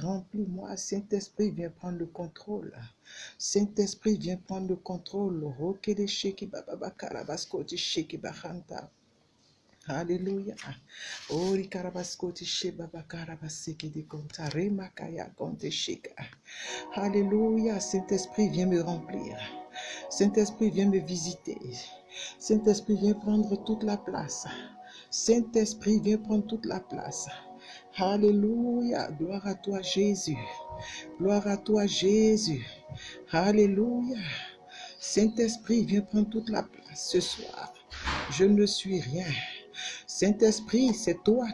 Remplis-moi, Saint-Esprit, viens prendre le contrôle. Saint-Esprit, viens prendre le contrôle. Alléluia. Alléluia. Saint-Esprit, viens me remplir. Saint-Esprit, viens me visiter. Saint-Esprit, viens prendre toute la place. Saint-Esprit, viens prendre toute la place. Alléluia. Gloire à toi, Jésus. Gloire à toi, Jésus. Alléluia. Saint-Esprit, viens prendre toute la place ce soir. Je ne suis rien. Saint-Esprit, c'est toi.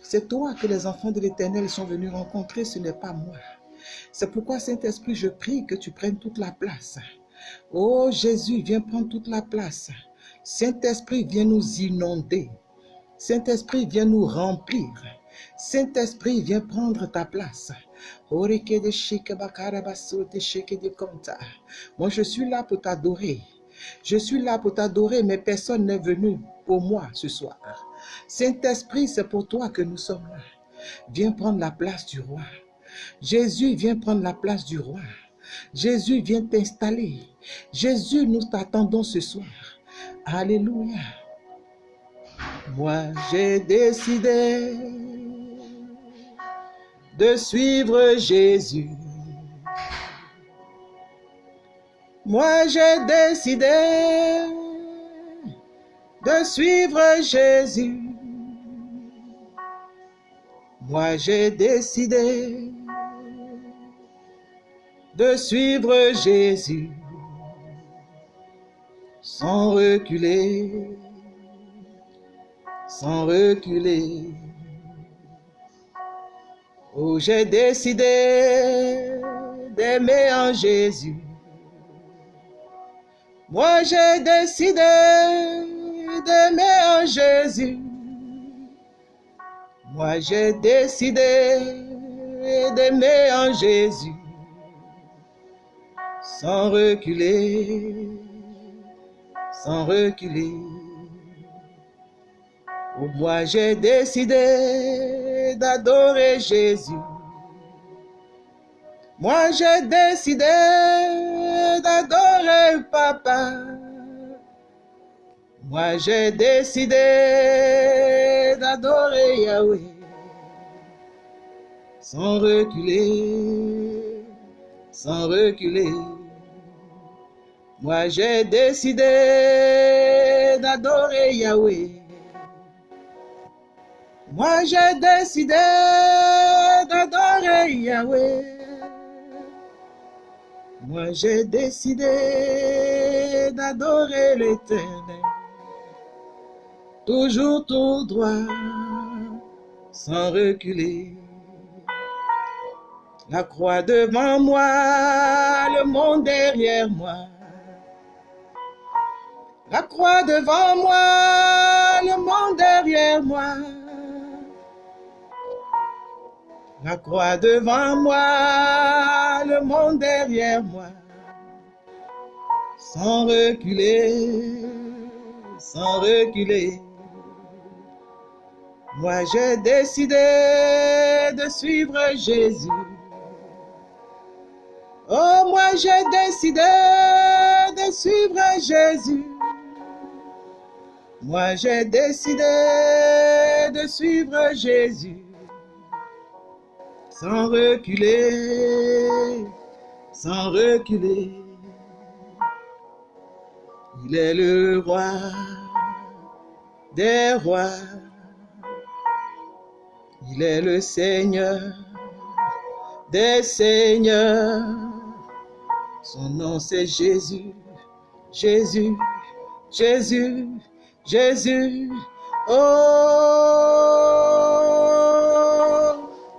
C'est toi que les enfants de l'Éternel sont venus rencontrer, ce n'est pas moi. C'est pourquoi, Saint-Esprit, je prie que tu prennes toute la place. Oh Jésus, viens prendre toute la place. Saint-Esprit, viens nous inonder. Saint-Esprit, viens nous remplir. Saint-Esprit, viens prendre ta place. Moi, je suis là pour t'adorer. Je suis là pour t'adorer, mais personne n'est venu pour moi ce soir. Saint-Esprit, c'est pour toi que nous sommes là. Viens prendre la place du roi. Jésus, viens prendre la place du roi. Jésus, viens t'installer. Jésus, nous t'attendons ce soir. Alléluia. Moi, j'ai décidé de suivre Jésus. Moi, j'ai décidé de suivre Jésus. Moi, j'ai décidé de suivre Jésus sans reculer, sans reculer. J'ai décidé d'aimer en Jésus. Moi, j'ai décidé d'aimer en Jésus. Moi, j'ai décidé d'aimer en Jésus sans reculer, sans reculer. Moi, j'ai décidé d'adorer Jésus. Moi, j'ai décidé d'adorer Papa. Moi, j'ai décidé d'adorer Yahweh sans reculer, sans reculer. Moi, j'ai décidé d'adorer Yahweh. Moi, j'ai décidé d'adorer Yahweh. Moi, j'ai décidé d'adorer l'Éternel. Toujours tout droit, sans reculer. La croix devant moi, le monde derrière moi. La croix devant moi, le monde derrière moi. La croix devant moi, le monde derrière moi. Sans reculer, sans reculer. Moi j'ai décidé de suivre Jésus. Oh, moi j'ai décidé de suivre Jésus. Moi j'ai décidé de suivre Jésus sans reculer, sans reculer. Il est le roi des rois. Il est le Seigneur des seigneurs. Son nom c'est Jésus, Jésus, Jésus, Jésus. Oh,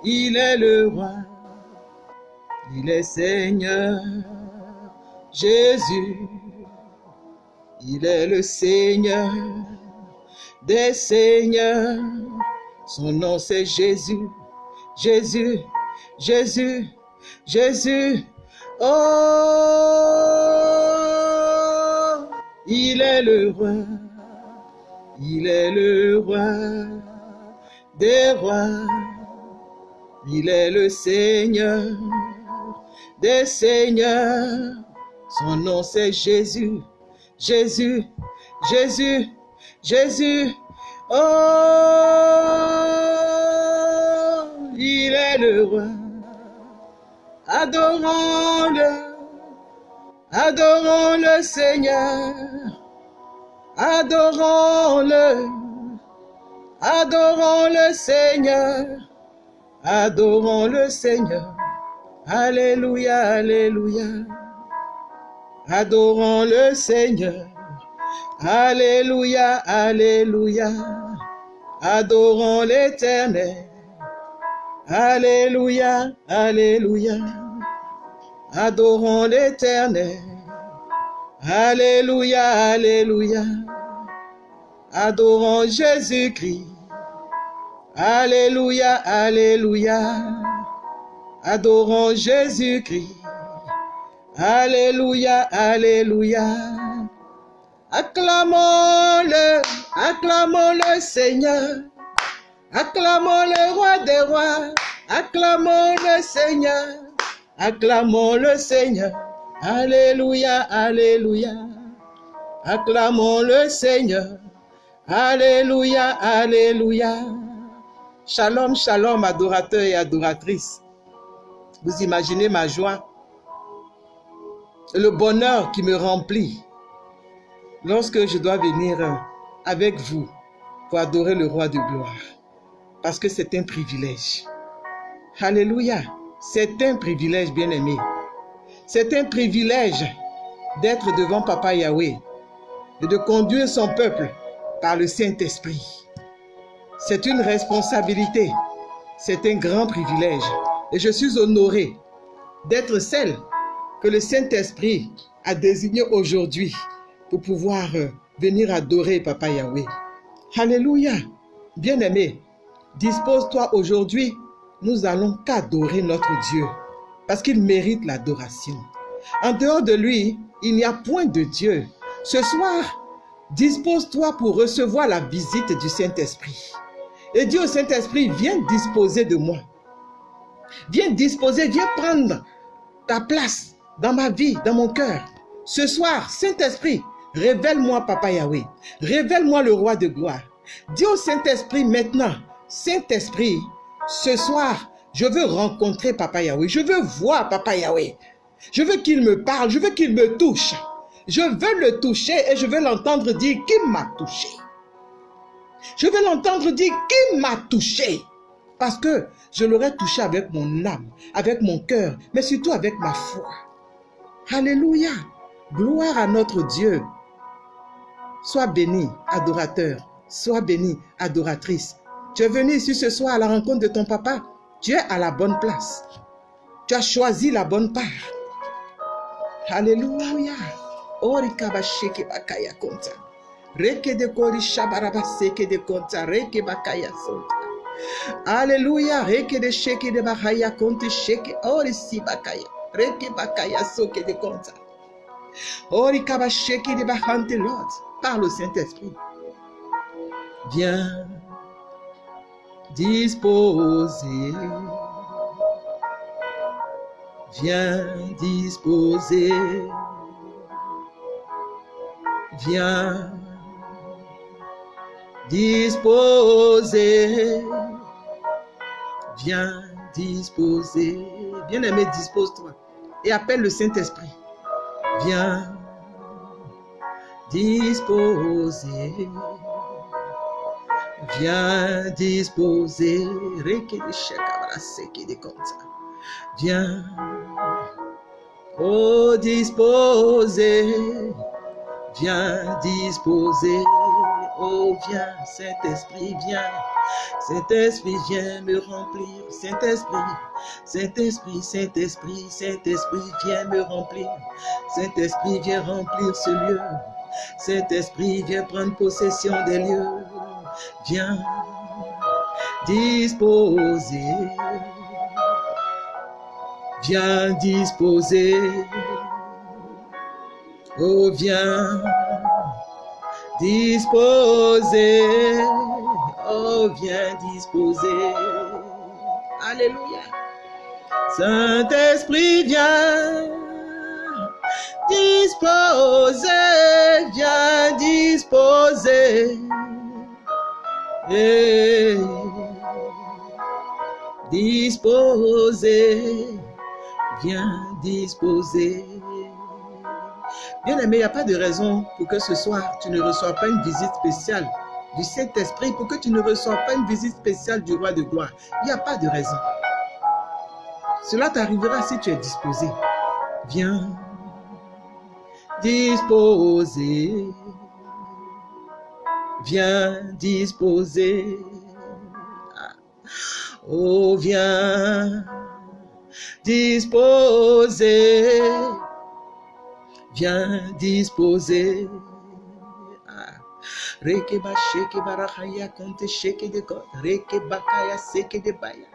il est le roi, il est Seigneur, Jésus. Il est le Seigneur des seigneurs. Son nom c'est Jésus, Jésus, Jésus, Jésus. Oh, il est le roi, il est le roi des rois. Il est le Seigneur des Seigneurs. Son nom c'est Jésus, Jésus, Jésus, Jésus. Oh, il est le roi. Adorons-le, adorons le Seigneur, adorons-le, adorons le Seigneur, adorons le Seigneur. Alléluia, Alléluia. Adorons le Seigneur. Alléluia, Alléluia. Adorons l'Éternel. Alléluia, Alléluia. Adorons l'Éternel. Alléluia, Alléluia. Adorons Jésus-Christ. Alléluia, Alléluia. Adorons Jésus-Christ. Alléluia, Alléluia. Acclamons-le, acclamons le Seigneur. Acclamons le roi des rois. Acclamons le Seigneur. Acclamons le Seigneur. Alléluia, Alléluia. Acclamons le Seigneur. Alléluia, Alléluia. Shalom, shalom, adorateurs et adoratrices. Vous imaginez ma joie, le bonheur qui me remplit lorsque je dois venir avec vous pour adorer le roi de gloire. Parce que c'est un privilège. Alléluia. C'est un privilège, bien-aimé. C'est un privilège d'être devant Papa Yahweh et de conduire son peuple par le Saint-Esprit. C'est une responsabilité. C'est un grand privilège. Et je suis honoré d'être celle que le Saint-Esprit a désignée aujourd'hui pour pouvoir euh, venir adorer Papa Yahweh. Alléluia. Bien-aimé, dispose-toi aujourd'hui. Nous allons qu'adorer notre Dieu parce qu'il mérite l'adoration. En dehors de lui, il n'y a point de Dieu. Ce soir, dispose-toi pour recevoir la visite du Saint-Esprit. Et dis au Saint-Esprit, viens disposer de moi. Viens disposer, viens prendre ta place dans ma vie, dans mon cœur. Ce soir, Saint-Esprit, révèle-moi Papa Yahweh. Révèle-moi le roi de gloire. Dis au Saint-Esprit maintenant, Saint-Esprit, ce soir, je veux rencontrer Papa Yahweh. Je veux voir Papa Yahweh. Je veux qu'il me parle. Je veux qu'il me touche. Je veux le toucher et je veux l'entendre dire qui m'a touché. Je veux l'entendre dire qui m'a touché. Parce que je l'aurais touché avec mon âme, avec mon cœur, mais surtout avec ma foi. Alléluia. Gloire à notre Dieu. Sois béni, adorateur. Sois béni, adoratrice. Tu es venu ici ce soir à la rencontre de ton papa. Tu es à la bonne place. Tu as choisi la bonne part. Alléluia. Orikabasheke bakaya. Reke de kori shabarabaseke de konta. Reke bakaya sonta. Alléluia. Reke de sheke de bakaya konte sheke. Orisi bakaya. Reke bakaya soke de konta. Orikabasheke de bakante Lord. Parle au Saint-Esprit. Viens disposer. Viens disposer. Viens disposer. Viens disposer. Bien-aimé, dispose-toi. Et appelle le Saint-Esprit. Viens disposer. Viens disposer. Viens. Oh, disposer. Viens disposer. Oh, viens, Saint-Esprit, viens. Saint-Esprit, viens me remplir. Saint-Esprit, Saint-Esprit, Saint-Esprit, Saint-Esprit, viens me remplir. Saint-Esprit, viens remplir ce lieu. Saint-Esprit, viens prendre possession des lieux. Viens disposer. Viens disposer. Oh, viens disposer. Oh, viens disposer. Alléluia. Saint-Esprit, viens disposer, viens disposer. Et disposer, viens disposer. Bien aimé, il n'y a pas de raison pour que ce soir tu ne reçoives pas une visite spéciale du Saint-Esprit, pour que tu ne reçoives pas une visite spéciale du roi de gloire. Il n'y a pas de raison. Cela t'arrivera si tu es disposé. Viens disposer. Viens disposer. Oh, viens disposer. Viens disposer. Reke ba sheke barahaya konte sheke de kot. Reke bakaya seke de baya.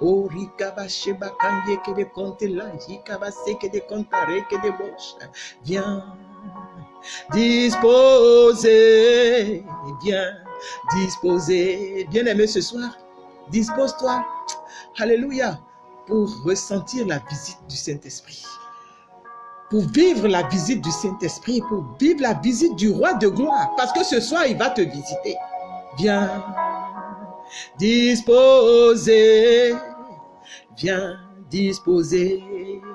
O rika ba sheba kanye ke de konte la. Hika ba seke de konta reke de bosh. Viens disposer. Viens disposer. Bien aimé ce soir, dispose-toi. Alléluia. Pour ressentir la visite du Saint-Esprit pour vivre la visite du Saint-Esprit, pour vivre la visite du roi de gloire. Parce que ce soir, il va te visiter. Viens disposer. Viens disposer.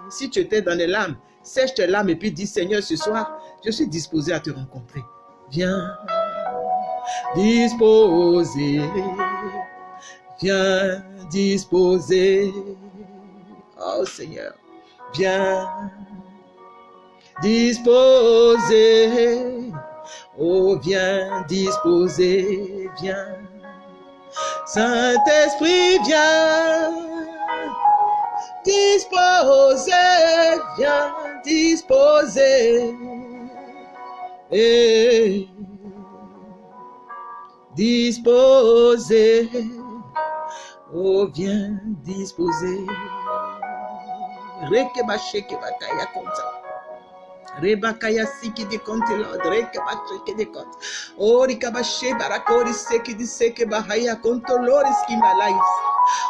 Si tu étais dans les larmes, sèche tes larmes et puis dis, Seigneur, ce soir, je suis disposé à te rencontrer. Viens disposer. Viens disposer. Oh Seigneur, viens disposer. Oh, viens disposer, viens. Saint-Esprit, viens disposer, viens disposer. Et disposer. Oh, viens disposer. Rekebasheke bakaya konta. Rebakaya siki de konti lord, rekabasheke de kont. Ori kabashe barakori seki di seke bahaya konto loris ki malais.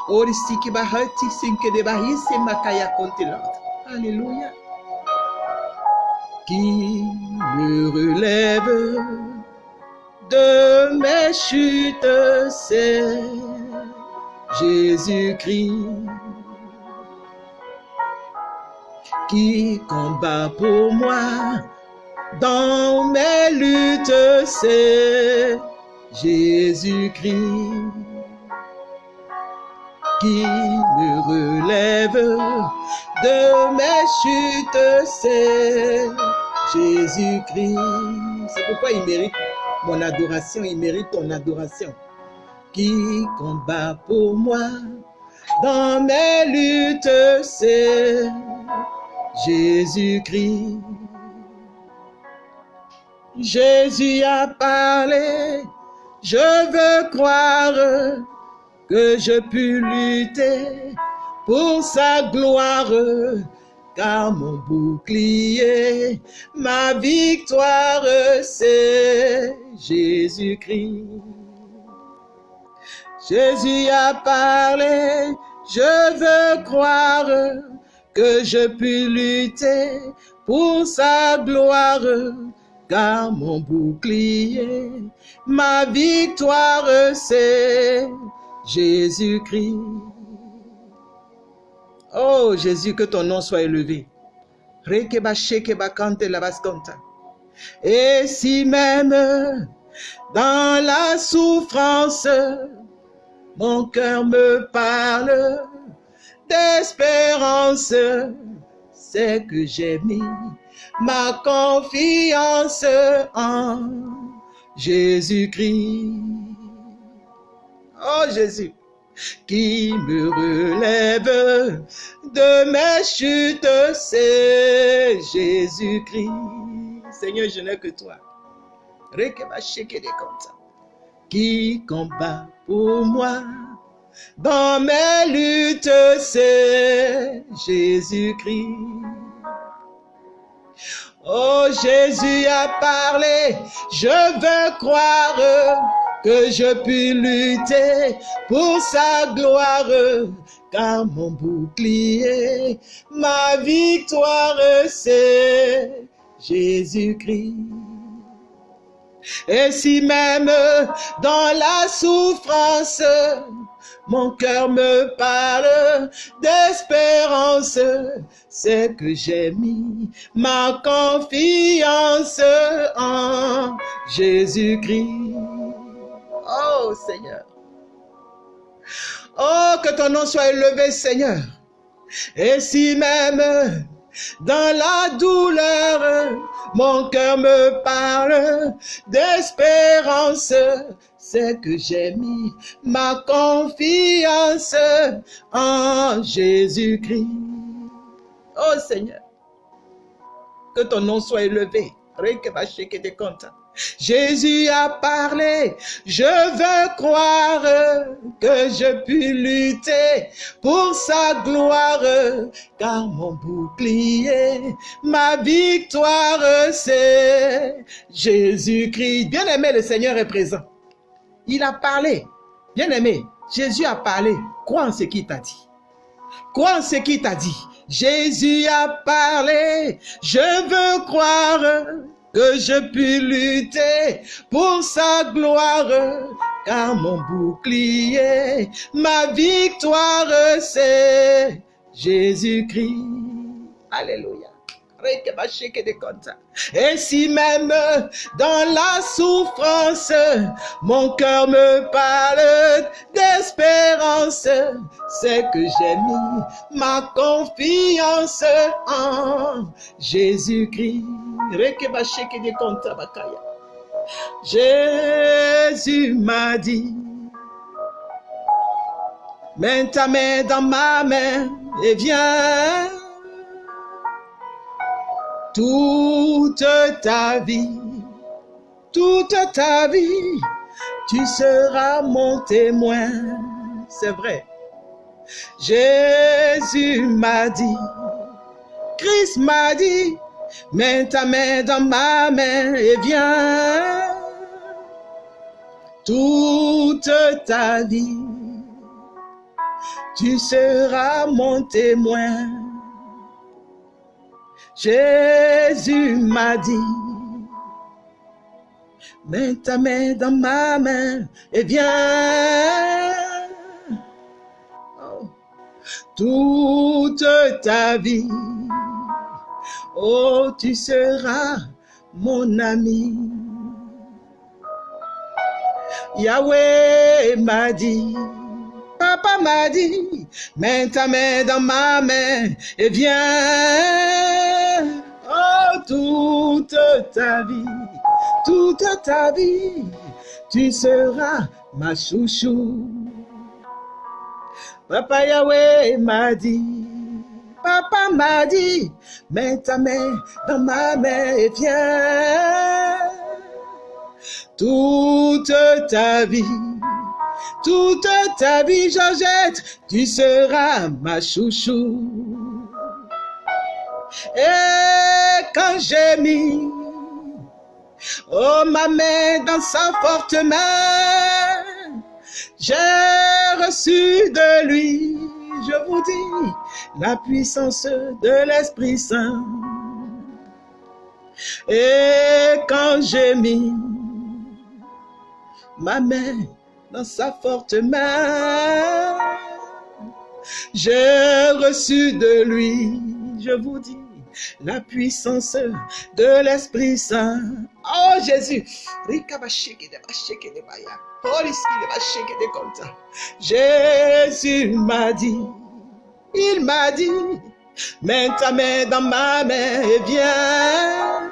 Ori siki bahati sinke de bahisi makaya konti lord. Alléluia. Qui me relève de mes chutes, c'est Jésus-Christ qui combat pour moi dans mes luttes, c'est Jésus-Christ qui me relève de mes chutes, c'est Jésus-Christ. C'est pourquoi il mérite mon adoration, il mérite ton adoration. Qui combat pour moi dans mes luttes, c'est Jésus-Christ. Jésus a parlé, je veux croire que je puis lutter pour sa gloire, car mon bouclier, ma victoire, c'est Jésus-Christ. Jésus a parlé, je veux croire que je puis lutter pour sa gloire, car mon bouclier, ma victoire, c'est Jésus-Christ. Oh Jésus, que ton nom soit élevé. Et si même dans la souffrance, mon cœur me parle, d'espérance, c'est que j'ai mis ma confiance en Jésus-Christ. Oh Jésus, qui me relève de mes chutes, c'est Jésus-Christ. Seigneur, je n'ai que toi. Qui combat pour moi? Dans mes luttes, c'est Jésus-Christ. Oh, Jésus a parlé, je veux croire que je puis lutter pour sa gloire, car mon bouclier, ma victoire, c'est Jésus-Christ. Et si même dans la souffrance, mon cœur me parle d'espérance, c'est que j'ai mis ma confiance en Jésus-Christ. Oh Seigneur. Oh, que ton nom soit élevé, Seigneur. Et si même dans la douleur, mon cœur me parle d'espérance, c'est que j'ai mis ma confiance en Jésus-Christ. Oh Seigneur, que ton nom soit élevé. Jésus a parlé, je veux croire que je puis lutter pour sa gloire, car mon bouclier, ma victoire, c'est Jésus-Christ. Bien aimé, le Seigneur est présent. Il a parlé. Bien aimé, Jésus a parlé. Crois en ce qu'il t'a dit. Crois en ce qu'il t'a dit. Jésus a parlé. Je veux croire que je puis lutter pour sa gloire, car mon bouclier, ma victoire, c'est Jésus-Christ. Alléluia. Et si même dans la souffrance, mon cœur me parle d'espérance, c'est que j'ai mis ma confiance en Jésus-Christ. Jésus m'a dit, mets ta main dans ma main et viens toute ta vie, toute ta vie, tu seras mon témoin. C'est vrai. Jésus m'a dit, Christ m'a dit, mets ta main dans ma main et viens. Toute ta vie, tu seras mon témoin. Jésus m'a dit, mets ta main dans ma main et viens. Oh. Toute ta vie, oh, tu seras mon ami. Yahweh m'a dit, Papa m'a dit, mets ta main dans ma main et viens. Oh, toute ta vie, toute ta vie, tu seras ma chouchou. Papa Yahweh m'a dit, Papa m'a dit, mets ta main dans ma main et viens. Toute ta vie, toute ta vie, Georgette, tu seras ma chouchou. Et quand j'ai mis, oh ma main dans sa forte main, j'ai reçu de lui, je vous dis, la puissance de l'Esprit Saint. Et quand j'ai mis ma main dans sa forte main. J'ai reçu de lui, je vous dis, la puissance de l'Esprit Saint. Oh Jésus, Jésus m'a dit, il m'a dit, mets ta main dans ma main et viens.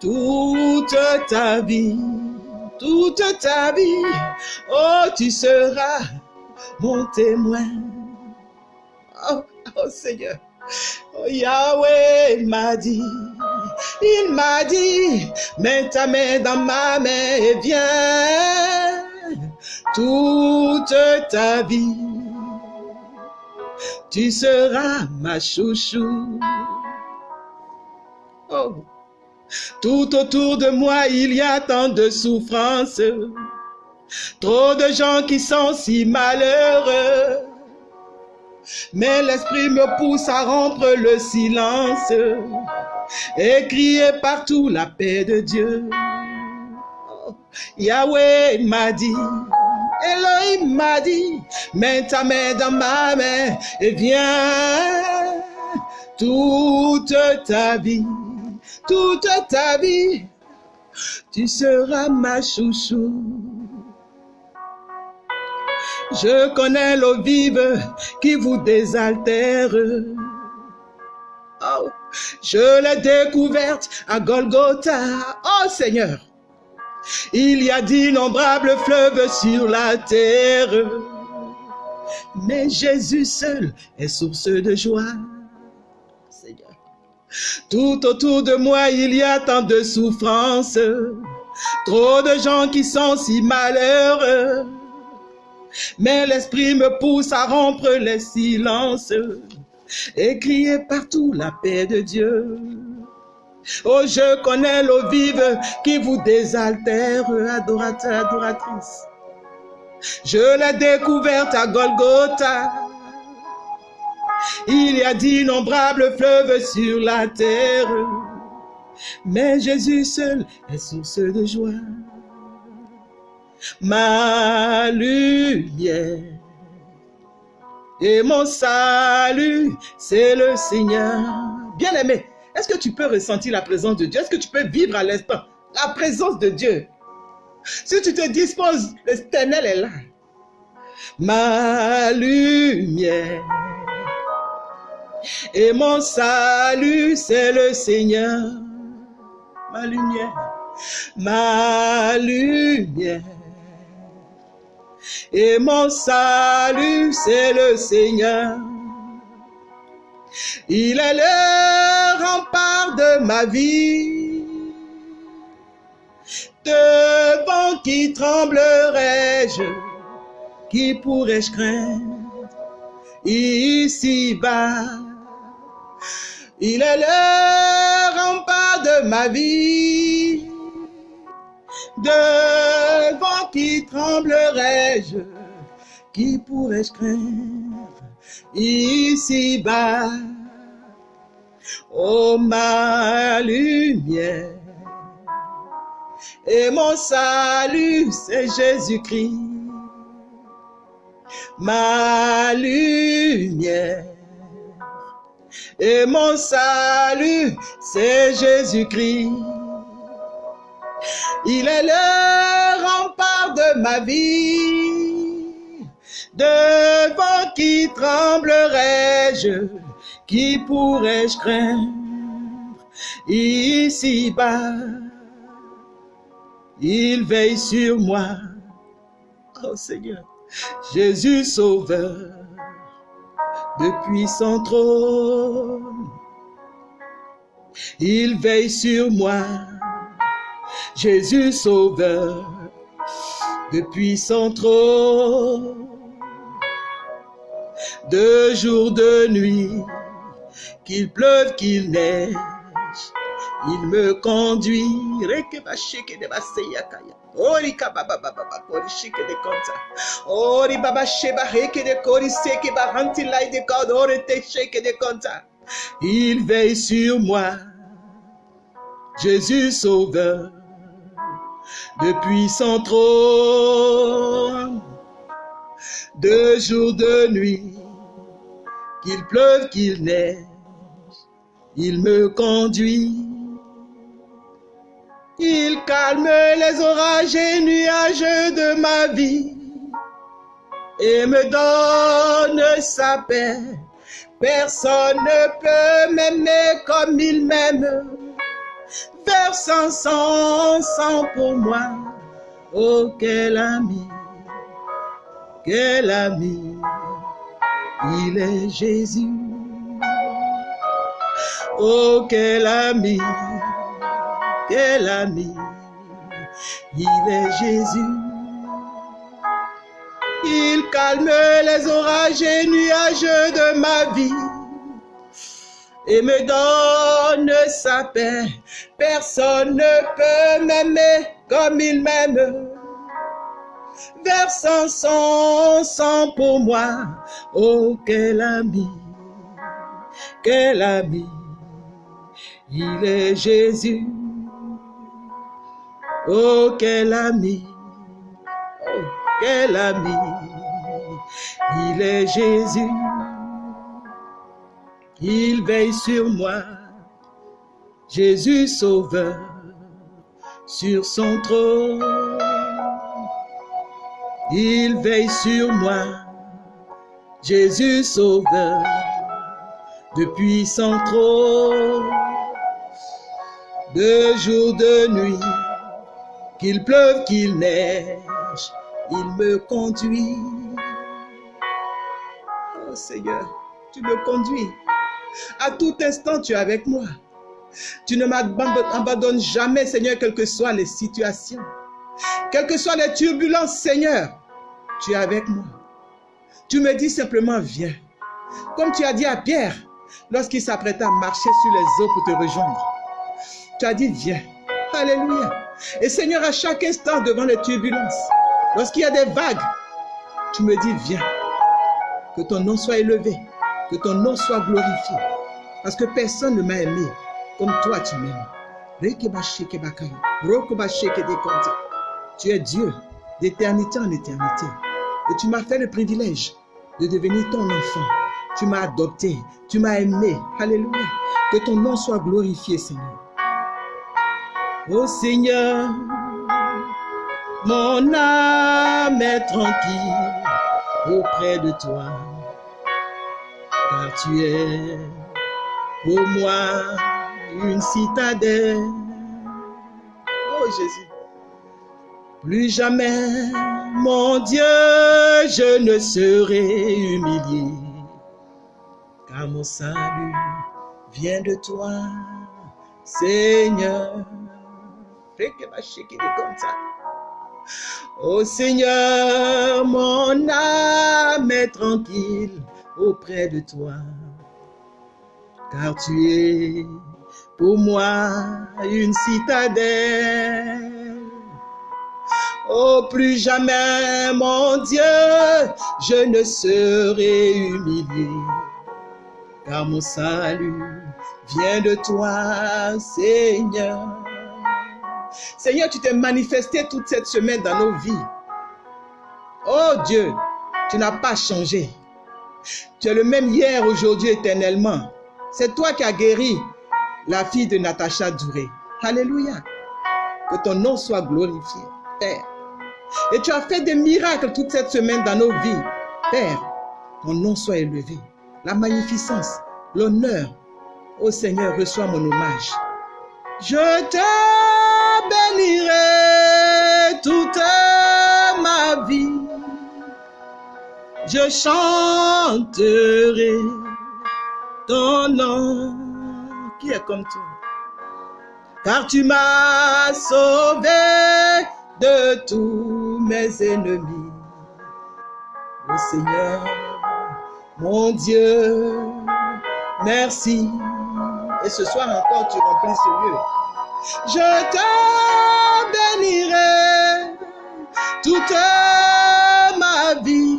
Toute ta vie toute ta vie, oh, tu seras mon témoin. Oh, oh Seigneur, oh Yahweh m'a dit, il m'a dit, mets ta main dans ma main et viens. Toute ta vie, tu seras ma chouchou. Oh, tout autour de moi, il y a tant de souffrances. Trop de gens qui sont si malheureux. Mais l'esprit me pousse à rompre le silence et crier partout la paix de Dieu. Yahweh m'a dit, Elohim m'a dit, mets ta main dans ma main et viens toute ta vie, toute ta vie, tu seras ma chouchou. Je connais l'eau vive qui vous désaltère. Oh, je l'ai découverte à Golgotha. Oh Seigneur, il y a d'innombrables fleuves sur la terre. Mais Jésus seul est source de joie. Tout autour de moi, il y a tant de souffrances. Trop de gens qui sont si malheureux. Mais l'esprit me pousse à rompre les silences et crier partout la paix de Dieu. Oh, je connais l'eau vive qui vous désaltère, adorateur, adoratrice. Je l'ai découverte à Golgotha. Il y a d'innombrables fleuves sur la terre, mais Jésus seul est source de joie ma lumière. Et mon salut, c'est le Seigneur. Bien-aimé, est-ce que tu peux ressentir la présence de Dieu? Est-ce que tu peux vivre à l'instant la présence de Dieu? Si tu te disposes, l'éternel est là. Ma lumière et mon salut, c'est le Seigneur. Ma lumière, ma lumière et mon salut, c'est le Seigneur. Il est le rempart de ma vie. Devant qui tremblerai-je Qui pourrais-je craindre? Ici-bas, il est le rempart de ma vie. Devant qui tremblerai-je? Qui pourrais-je craindre? Ici-bas Oh ma lumière et mon salut, c'est Jésus-Christ. Ma lumière et mon salut, c'est Jésus-Christ. Il est le rempart de ma vie. Devant qui tremblerai-je Qui pourrais-je craindre? Ici-bas Il veille sur moi. Oh Seigneur, Jésus Sauveur, depuis son trône. Il veille sur moi Jésus sauveur, depuis son trône, de jour, de nuit, qu'il pleuve, qu'il neige, il me conduit. Il veille sur moi. Jésus sauveur depuis son trône. De jour, de nuit, qu'il pleuve, qu'il neige, il me conduit. Il calme les orages et nuages de ma vie et me donne sa paix. Personne ne peut m'aimer comme il m'aime versant son sang pour moi. Oh, quel ami, quel ami, il est Jésus. Oh, quel ami, quel ami, il est Jésus. Il calme les orages et nuages de ma vie et me donne sa paix. Personne ne peut m'aimer comme il m'aime. versant son sang pour moi. Oh, quel ami, quel ami, il est Jésus. Oh, quel ami, oh, quel ami, il est Jésus. Il veille sur moi, Jésus sauveur, sur son trône. Il veille sur moi, Jésus sauveur, depuis son trône. De jour, de nuit, qu'il pleuve, qu'il neige, il me conduit. Oh Seigneur, tu me conduis. À tout instant, tu es avec moi. Tu ne m'abandonnes jamais, Seigneur, quelles que soient les situations. Quelles que soient les turbulences, Seigneur, tu es avec moi. Tu me dis simplement, viens. Comme tu as dit à Pierre, lorsqu'il s'apprêtait à marcher sur les eaux pour te rejoindre. Tu as dit, viens. Alléluia. Et Seigneur, à chaque instant devant les turbulences, lorsqu'il y a des vagues, tu me dis, viens. Que ton nom soit élevé, que ton nom soit glorifié. Parce que personne ne m'a aimé comme toi tu m'aimes. Tu es Dieu d'éternité en éternité. Et tu m'as fait le privilège de devenir ton enfant. Tu m'as adopté, tu m'as aimé. Alléluia. Que ton nom soit glorifié, Seigneur. Oh Seigneur, mon âme est tranquille auprès de toi, car tu es pour moi une citadelle. Oh Jésus. Plus jamais, mon Dieu, je ne serai humilié, car mon salut vient de toi, Seigneur. Oh Seigneur, mon âme est tranquille auprès de toi, car tu es pour moi une citadelle. Oh, plus jamais, mon Dieu, je ne serai humilié, car mon salut vient de toi, Seigneur. Seigneur, tu t'es manifesté toute cette semaine dans nos vies. Oh Dieu, tu n'as pas changé. Tu es le même hier, aujourd'hui, éternellement. C'est toi qui as guéri la fille de Natacha Douré. Alléluia. Que ton nom soit glorifié, Père. Et tu as fait des miracles toute cette semaine dans nos vies. Père, ton nom soit élevé. La magnificence, l'honneur. Ô Seigneur, reçois mon hommage. Je te bénirai toute ma vie. Je chanterai ton nom qui est comme toi? Car tu m'as sauvé de tous mes ennemis. Le Seigneur, mon Dieu, merci. Et ce soir encore, tu remplis ce lieu. Je te bénirai toute ma vie.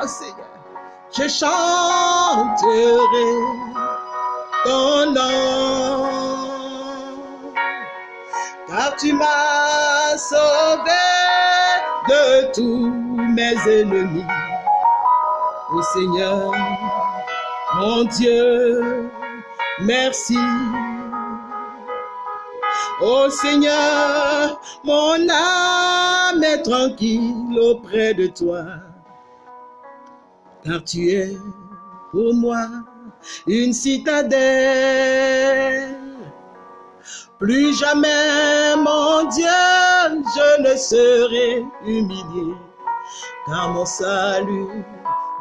Oh Seigneur, je chanterai ton nom. Car tu m'as sauvé de tous mes ennemis. Ô Seigneur, mon Dieu, merci. Ô Seigneur, mon âme est tranquille auprès de toi, car tu es pour moi une citadelle. Plus jamais, mon Dieu, je ne serai humilié, car mon salut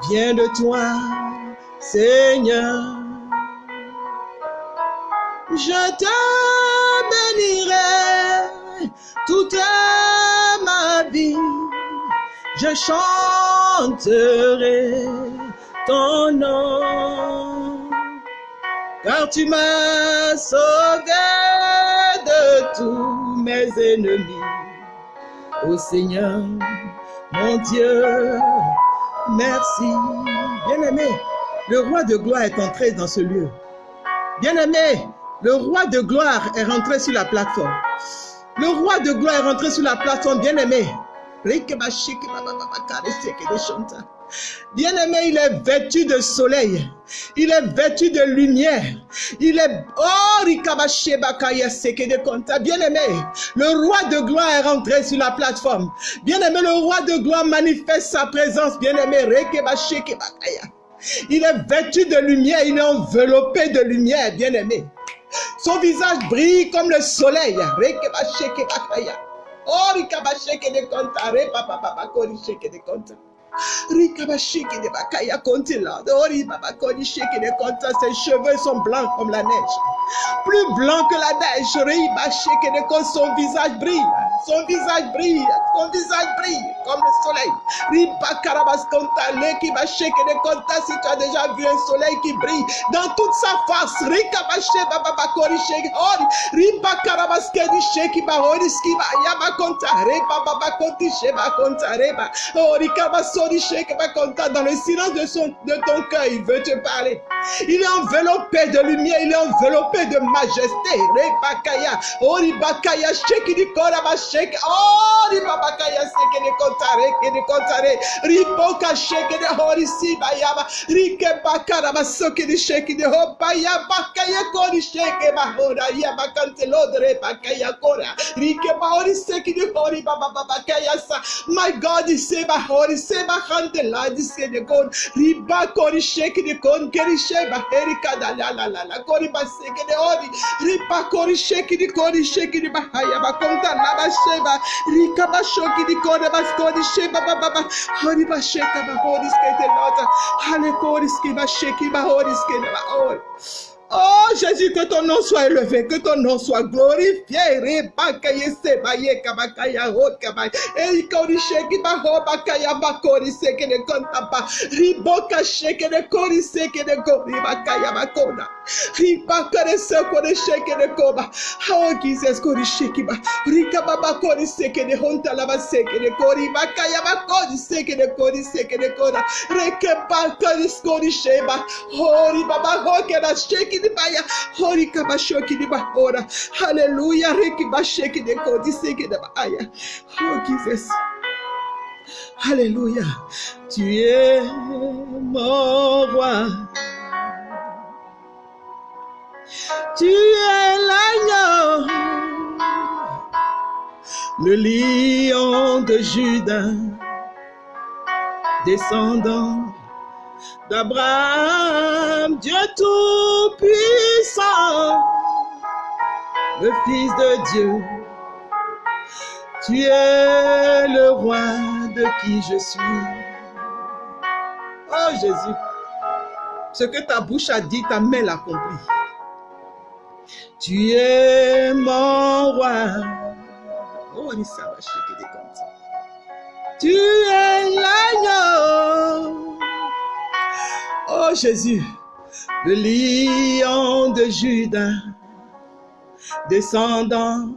vient de toi, Seigneur. Je te bénirai toute ma vie, je chanterai ton nom, car tu m'as sauvé de tous mes ennemis. Ô Seigneur, mon Dieu, merci. Bien-aimé, le roi de gloire est entré dans ce lieu. Bien-aimé, le roi de gloire est rentré sur la plateforme. Le roi de gloire est rentré sur la plateforme, bien-aimé. Bien-aimé, il est vêtu de soleil. Il est vêtu de lumière. Il est... Oh, Bien-aimé, le roi de gloire est rentré sur la plateforme. Bien-aimé, le roi de gloire manifeste sa présence. Bien-aimé, il est vêtu de lumière. Il est enveloppé de lumière, bien-aimé. Son visage brille comme le soleil. Ses cheveux sont blancs comme la neige. Plus blanc que la neige. Son visage brille. Son visage brille. Son visage brille comme le soleil. Si tu as déjà vu un soleil qui brille dans toute sa face. Rikabasheke papa kori sheke. Ori. Riba karabas kedi sheke ba ori skiba. Konta. Reba baba konti sheba. Reba. Ori. Dans le silence de, son, de ton cœur, il veut te parler. Il est enveloppé de lumière. Il est enveloppé de majesté. Reba kaya. Ori bakaya sheke di kora ba sheke. Ori baba kaya seke de konta. Reke de konta. Re. Riboka sheke de ori siba yama. Rike bakara ba soke de sheke de hopa ya bakaya kori sheke ba hora ya bakante lodre bakaya kora. Rike ba ori seke de ori baba baba kaya sa. My God is seba ori seba hante la. Riba kori la kori ba seke de ori. Riba kori sheke de kori sheke de ba ba sheba. Rika ba shoki kori ba skori sheba ba sheka ba skete. Hale kori sheki ba skete ba ori. Oh Jésus, que ton nom soit élevé, que ton nom soit glorifié. Rebakaye sebaye kabakaya hokabay. Eikori sheki ba hobakaya bakori seke de kontapa. Riboka sheke de kori seke de kori bakaya bakona. Ribaka de seko de sheke de koba. Jesus kori sheki ba. Rika baba kori seke de honta laba seke de kori bakaya bakori seke de kori seke de kora. Reke baka de skori sheba. Hori baba hoke da sheki di baya. Hori kabashoki di bahora. Hallelujah. Reki basheki de kodi seke de baya. Oh Jesus. Alléluia. Tu es mon roi. Tu es l'agneau. Le lion de Judas. Descendant d'Abraham, Dieu tout-puissant, le Fils de Dieu. Tu es le roi de qui je suis. Oh Jésus, ce que ta bouche a dit, ta main l'a accompli. Tu es mon roi. Oh, Nissa va des comptes. Tu es l'agneau. Oh Jésus, le lion de Judas, descendant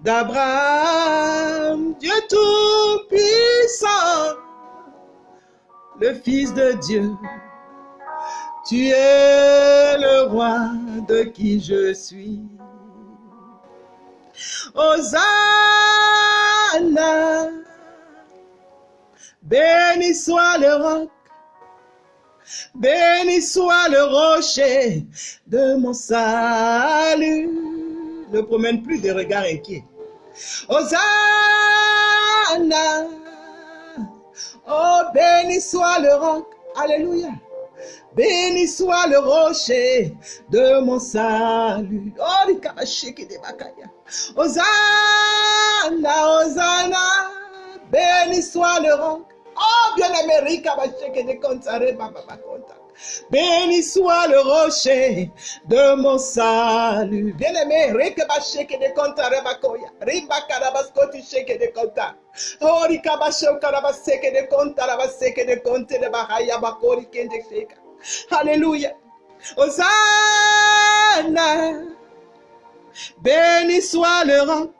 d'Abraham, Dieu tout-puissant, le Fils de Dieu. Tu es le roi de qui je suis. Hosanna, béni soit le roc Béni soit le rocher de mon salut. Ne promène plus de regards inquiets. Hosanna. Oh, béni soit le roc. Alléluia. Béni soit le rocher de mon salut. Oh, les kabashiki de bakaya. Hosanna, Hosanna. Béni soit le roc. Oh, bien-aimé, Rikabasheke de Kontare, Baba. Béni soit le rocher de mon salut. Bien-aimé, Rikabasheke de Kontare Bakoya. Ribakarabaskoti sheke de Konta. Oh, Rikabasho Karabaseke de Konta, Rabaseke de Konte de Bahaya Bakori Kende Sheka. Alléluia. Hosanna. Béni soit le roc.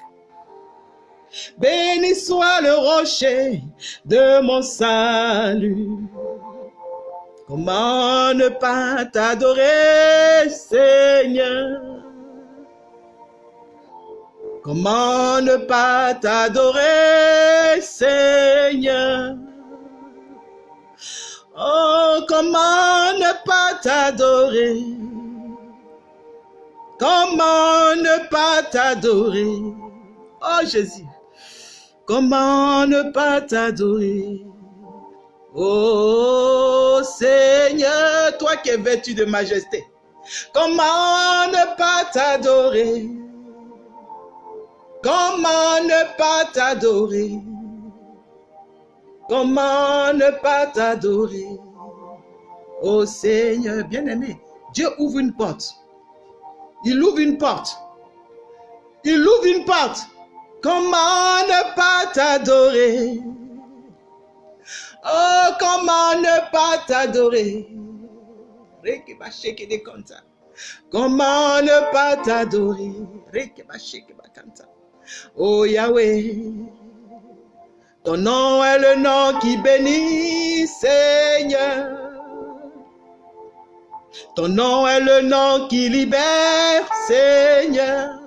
Béni soit le rocher de mon salut. Comment ne pas t'adorer, Seigneur? Comment ne pas t'adorer, Seigneur? Oh, comment ne pas t'adorer? Comment ne pas t'adorer? Oh Jésus, comment ne pas t'adorer? Oh Seigneur, toi qui es vêtu de majesté, comment ne pas t'adorer? Comment ne pas t'adorer? Comment ne pas t'adorer? Oh Seigneur, bien-aimé, Dieu ouvre une porte. Il ouvre une porte. Il ouvre une porte. Comment ne pas t'adorer? Oh, comment ne pas t'adorer? Comment ne pas t'adorer? Oh Yahweh, ton nom est le nom qui bénit, Seigneur. Ton nom est le nom qui libère, Seigneur.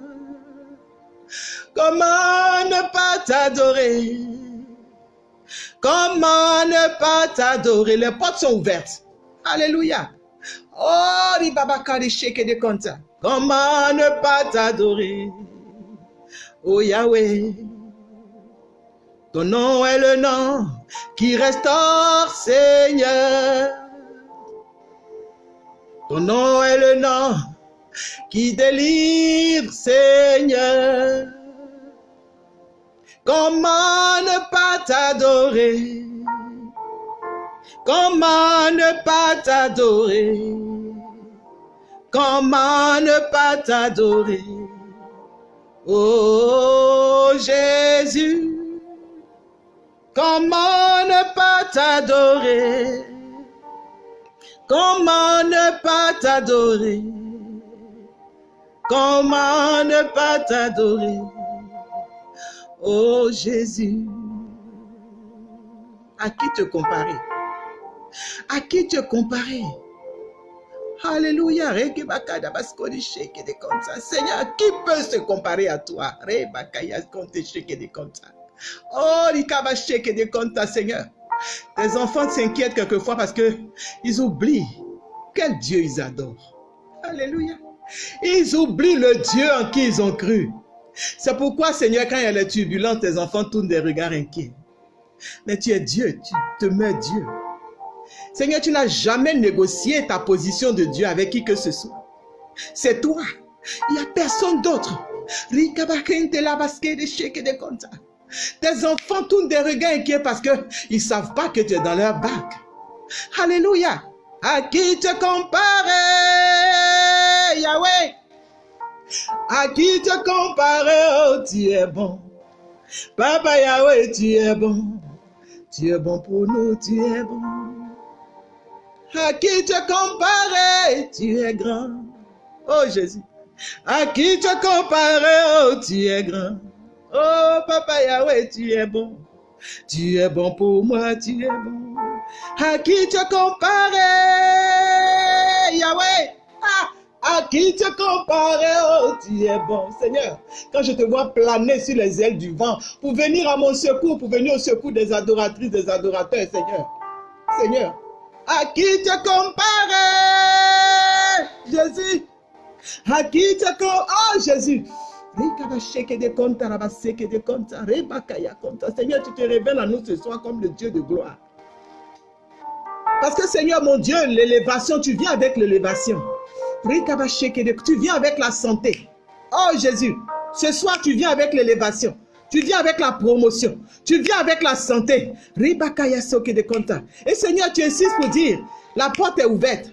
Comment ne pas t'adorer? Comment ne pas t'adorer? Les portes sont ouvertes. Alléluia. Oh, ribabakari sheke de konta. Comment ne pas t'adorer? Oh Yahweh. Ton nom est le nom qui restaure, Seigneur. Ton nom est le nom qui délivre, Seigneur. Comment ne pas t'adorer? Comment ne pas t'adorer? Comment ne pas t'adorer? Oh Jésus, comment ne pas t'adorer? Comment ne pas t'adorer? Comment ne pas t'adorer? Oh Jésus, à qui te comparer? À qui te comparer? Alléluia. Seigneur, qui peut se comparer à toi? Oh, Seigneur. Tes enfants s'inquiètent quelquefois parce que ils oublient quel Dieu ils adorent. Alléluia. Ils oublient le Dieu en qui ils ont cru. C'est pourquoi, Seigneur, quand il y a les turbulences, tes enfants tournent des regards inquiets. Mais tu es Dieu, tu te mets Dieu. Seigneur, tu n'as jamais négocié ta position de Dieu avec qui que ce soit. C'est toi. Il n'y a personne d'autre. Tes enfants tournent des regards inquiets parce qu'ils ne savent pas que tu es dans leur bac. Alléluia. À qui te comparer, Yahweh? À qui te comparer, oh, tu es bon. Papa Yahweh, tu es bon. Tu es bon pour nous, tu es bon. À qui te comparer, tu es grand. Oh Jésus. À qui te comparer, oh tu es grand. Oh Papa Yahweh, tu es bon. Tu es bon pour moi, tu es bon. À qui te comparer, Yahweh? Ah, à qui te comparer, oh tu es bon. Seigneur, quand je te vois planer sur les ailes du vent pour venir à mon secours, pour venir au secours des adoratrices, des adorateurs, Seigneur. Seigneur, à qui te comparer, Jésus? À qui te comparer, oh Jésus? Seigneur, tu te révèles à nous ce soir comme le Dieu de gloire. Parce que Seigneur, mon Dieu, l'élévation, tu viens avec l'élévation. Tu viens avec la santé. Oh Jésus, ce soir, tu viens avec l'élévation. Tu viens avec la promotion. Tu viens avec la santé. Et Seigneur, tu insistes pour dire, la porte est ouverte.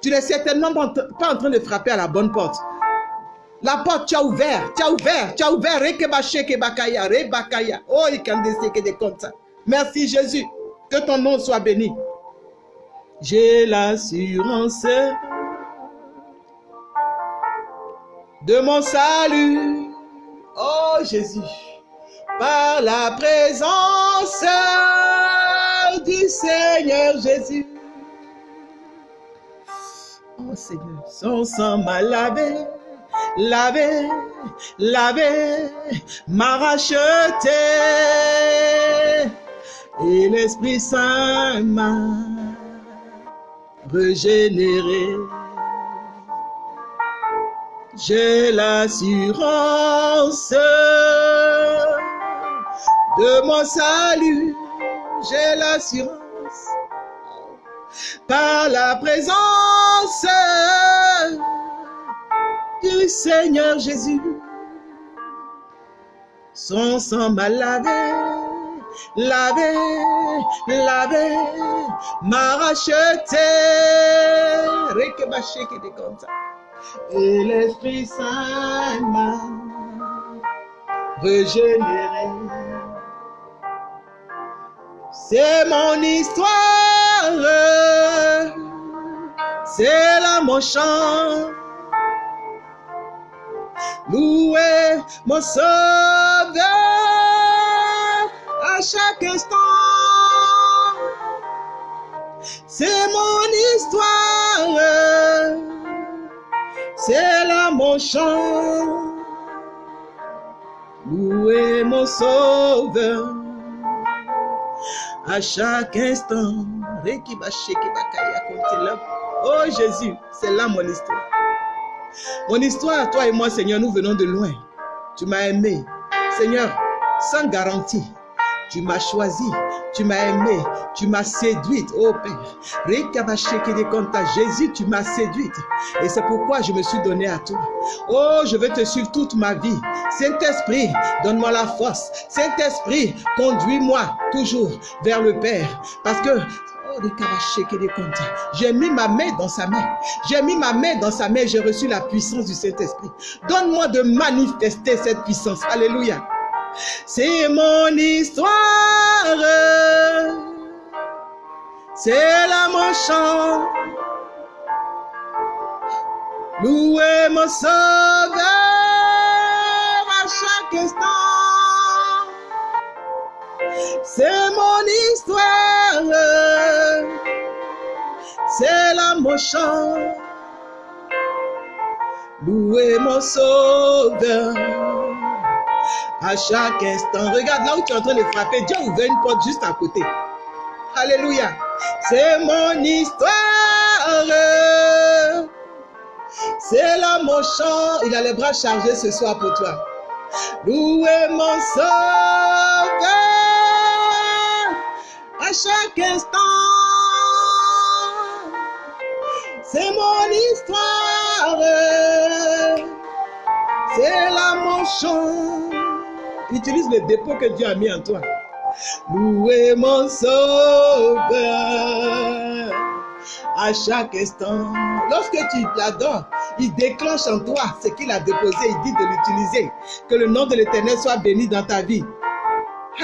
Tu n'es certainement pas en train de frapper à la bonne porte. La porte, tu as ouvert, tu as ouvert, tu as ouvert. Merci Jésus. Que ton nom soit béni. J'ai l'assurance de mon salut. Oh Jésus, par la présence du Seigneur Jésus. Oh Seigneur, son sang m'a lavé, lavé, lavé, m'a racheté. Et l'Esprit Saint m'a régénéré. J'ai l'assurance de mon salut. J'ai l'assurance par la présence du Seigneur Jésus. Son sang m'a lavé, lavé, m'a racheté. Et l'Esprit Saint m'a régénéré. C'est mon histoire, c'est là mon chant. Louer mon sauveur chaque instant. C'est mon histoire, c'est là mon chant. Louer mon sauveur à chaque instant. Oh Jésus, c'est là mon histoire. Mon histoire, toi et moi, Seigneur, nous venons de loin. Tu m'as aimé. Seigneur, sans garantie. Tu m'as choisi, tu m'as aimé, tu m'as séduite, oh Père. Jésus, tu m'as séduite. Et c'est pourquoi je me suis donné à toi. Oh, je veux te suivre toute ma vie. Saint-Esprit, donne-moi la force. Saint-Esprit, conduis-moi toujours vers le Père. Parce que j'ai mis ma main dans sa main. J'ai mis ma main dans sa main. J'ai reçu la puissance du Saint-Esprit. Donne-moi de manifester cette puissance. Alléluia. C'est mon histoire. C'est là mon chant. Louer mon sauveur à chaque instant. C'est mon histoire. C'est là mon chant. Louer mon sauveur à chaque instant. Regarde là où tu es en train de frapper. Dieu a ouvert une porte juste à côté. Alléluia. C'est mon histoire. C'est là mon chant. Il a les bras chargés ce soir pour toi. Louez mon sauveur à chaque instant. C'est mon histoire. C'est là mon chant. Utilise le dépôt que Dieu a mis en toi. Louez mon sauveur à chaque instant. Lorsque tu l'adores, il déclenche en toi ce qu'il a déposé. Il dit de l'utiliser. Que le nom de l'Éternel soit béni dans ta vie.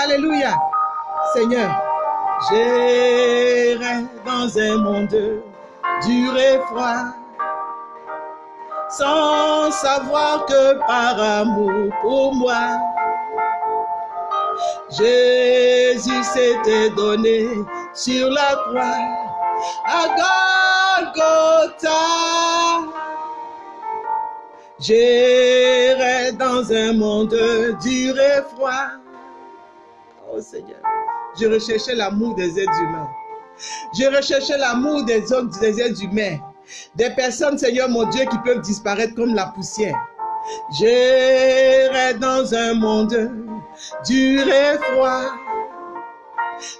Alléluia. Seigneur, j'irai dans un monde dur et froid sans savoir que par amour pour moi, Jésus s'était donné sur la croix à Golgotha. J'irai dans un monde dur et froid. Oh Seigneur, je recherchais l'amour des êtres humains. Je recherchais l'amour des hommes, des êtres humains. Des personnes, Seigneur mon Dieu, qui peuvent disparaître comme la poussière. J'irai dans un monde dur et froid,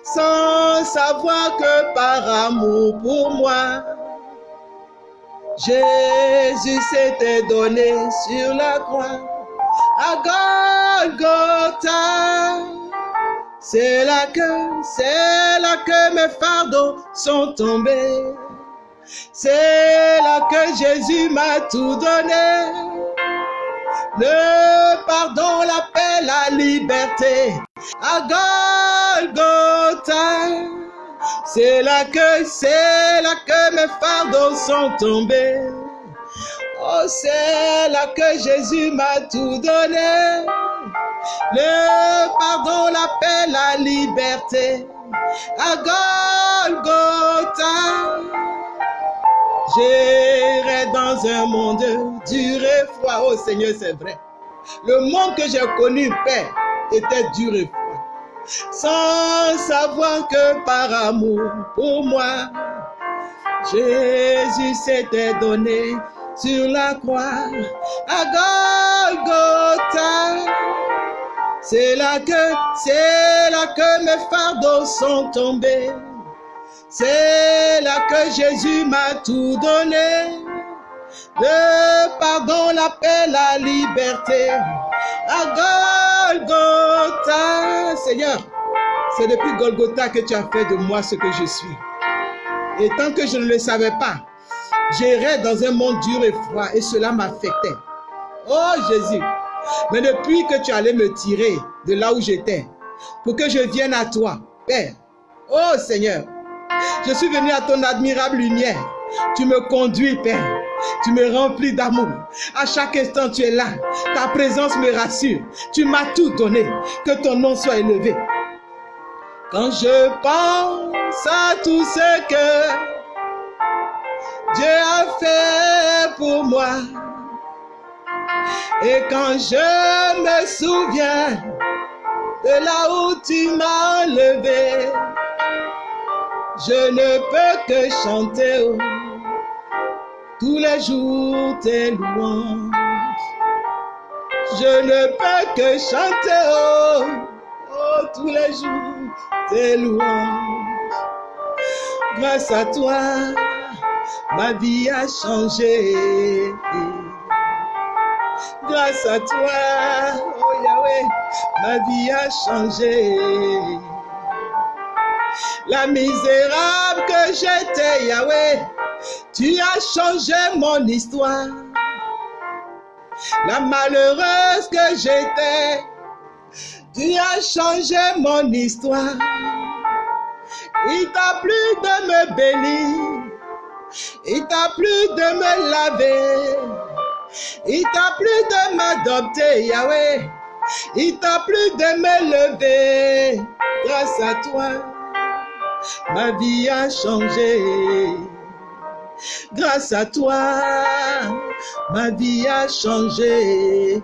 sans savoir que par amour pour moi, Jésus s'était donné sur la croix à Golgotha. C'est là que, c'est là que mes fardeaux sont tombés. C'est là que Jésus m'a tout donné. Le pardon, la paix, la liberté. À Golgotha. C'est là que, c'est là que mes fardeaux sont tombés. Oh, c'est là que Jésus m'a tout donné. Le pardon, la paix, la liberté. À Golgotha. J'irai dans un monde dur et froid. Oh Seigneur, c'est vrai. Le monde que j'ai connu, Père, était dur et froid. Sans savoir que par amour pour moi, Jésus s'était donné sur la croix à Golgotha. C'est là que, c'est là que mes fardeaux sont tombés. C'est là que Jésus m'a tout donné. Le pardon, la paix, la liberté. À Golgotha. Seigneur, c'est depuis Golgotha que tu as fait de moi ce que je suis. Et tant que je ne le savais pas, j'irais dans un monde dur et froid et cela m'affectait. Oh Jésus, mais depuis que tu allais me tirer de là où j'étais, pour que je vienne à toi, Père, oh Seigneur, je suis venu à ton admirable lumière. Tu me conduis, Père. Tu me remplis d'amour. À chaque instant, tu es là. Ta présence me rassure. Tu m'as tout donné. Que ton nom soit élevé. Quand je pense à tout ce que Dieu a fait pour moi, et quand je me souviens de là où tu m'as levé, je ne peux que chanter oh, tous les jours tes louanges. Je ne peux que chanter oh, oh, tous les jours tes louanges. Grâce à toi, ma vie a changé. Grâce à toi, oh Yahweh, ma vie a changé. La misérable que j'étais, Yahweh, tu as changé mon histoire. La malheureuse que j'étais, tu as changé mon histoire. Il t'a plu de me bénir. Il t'a plu de me laver. Il t'a plu de m'adopter, Yahweh. Il t'a plu de me lever. Grâce à toi, ma vie a changé. Grâce à toi, ma vie a changé.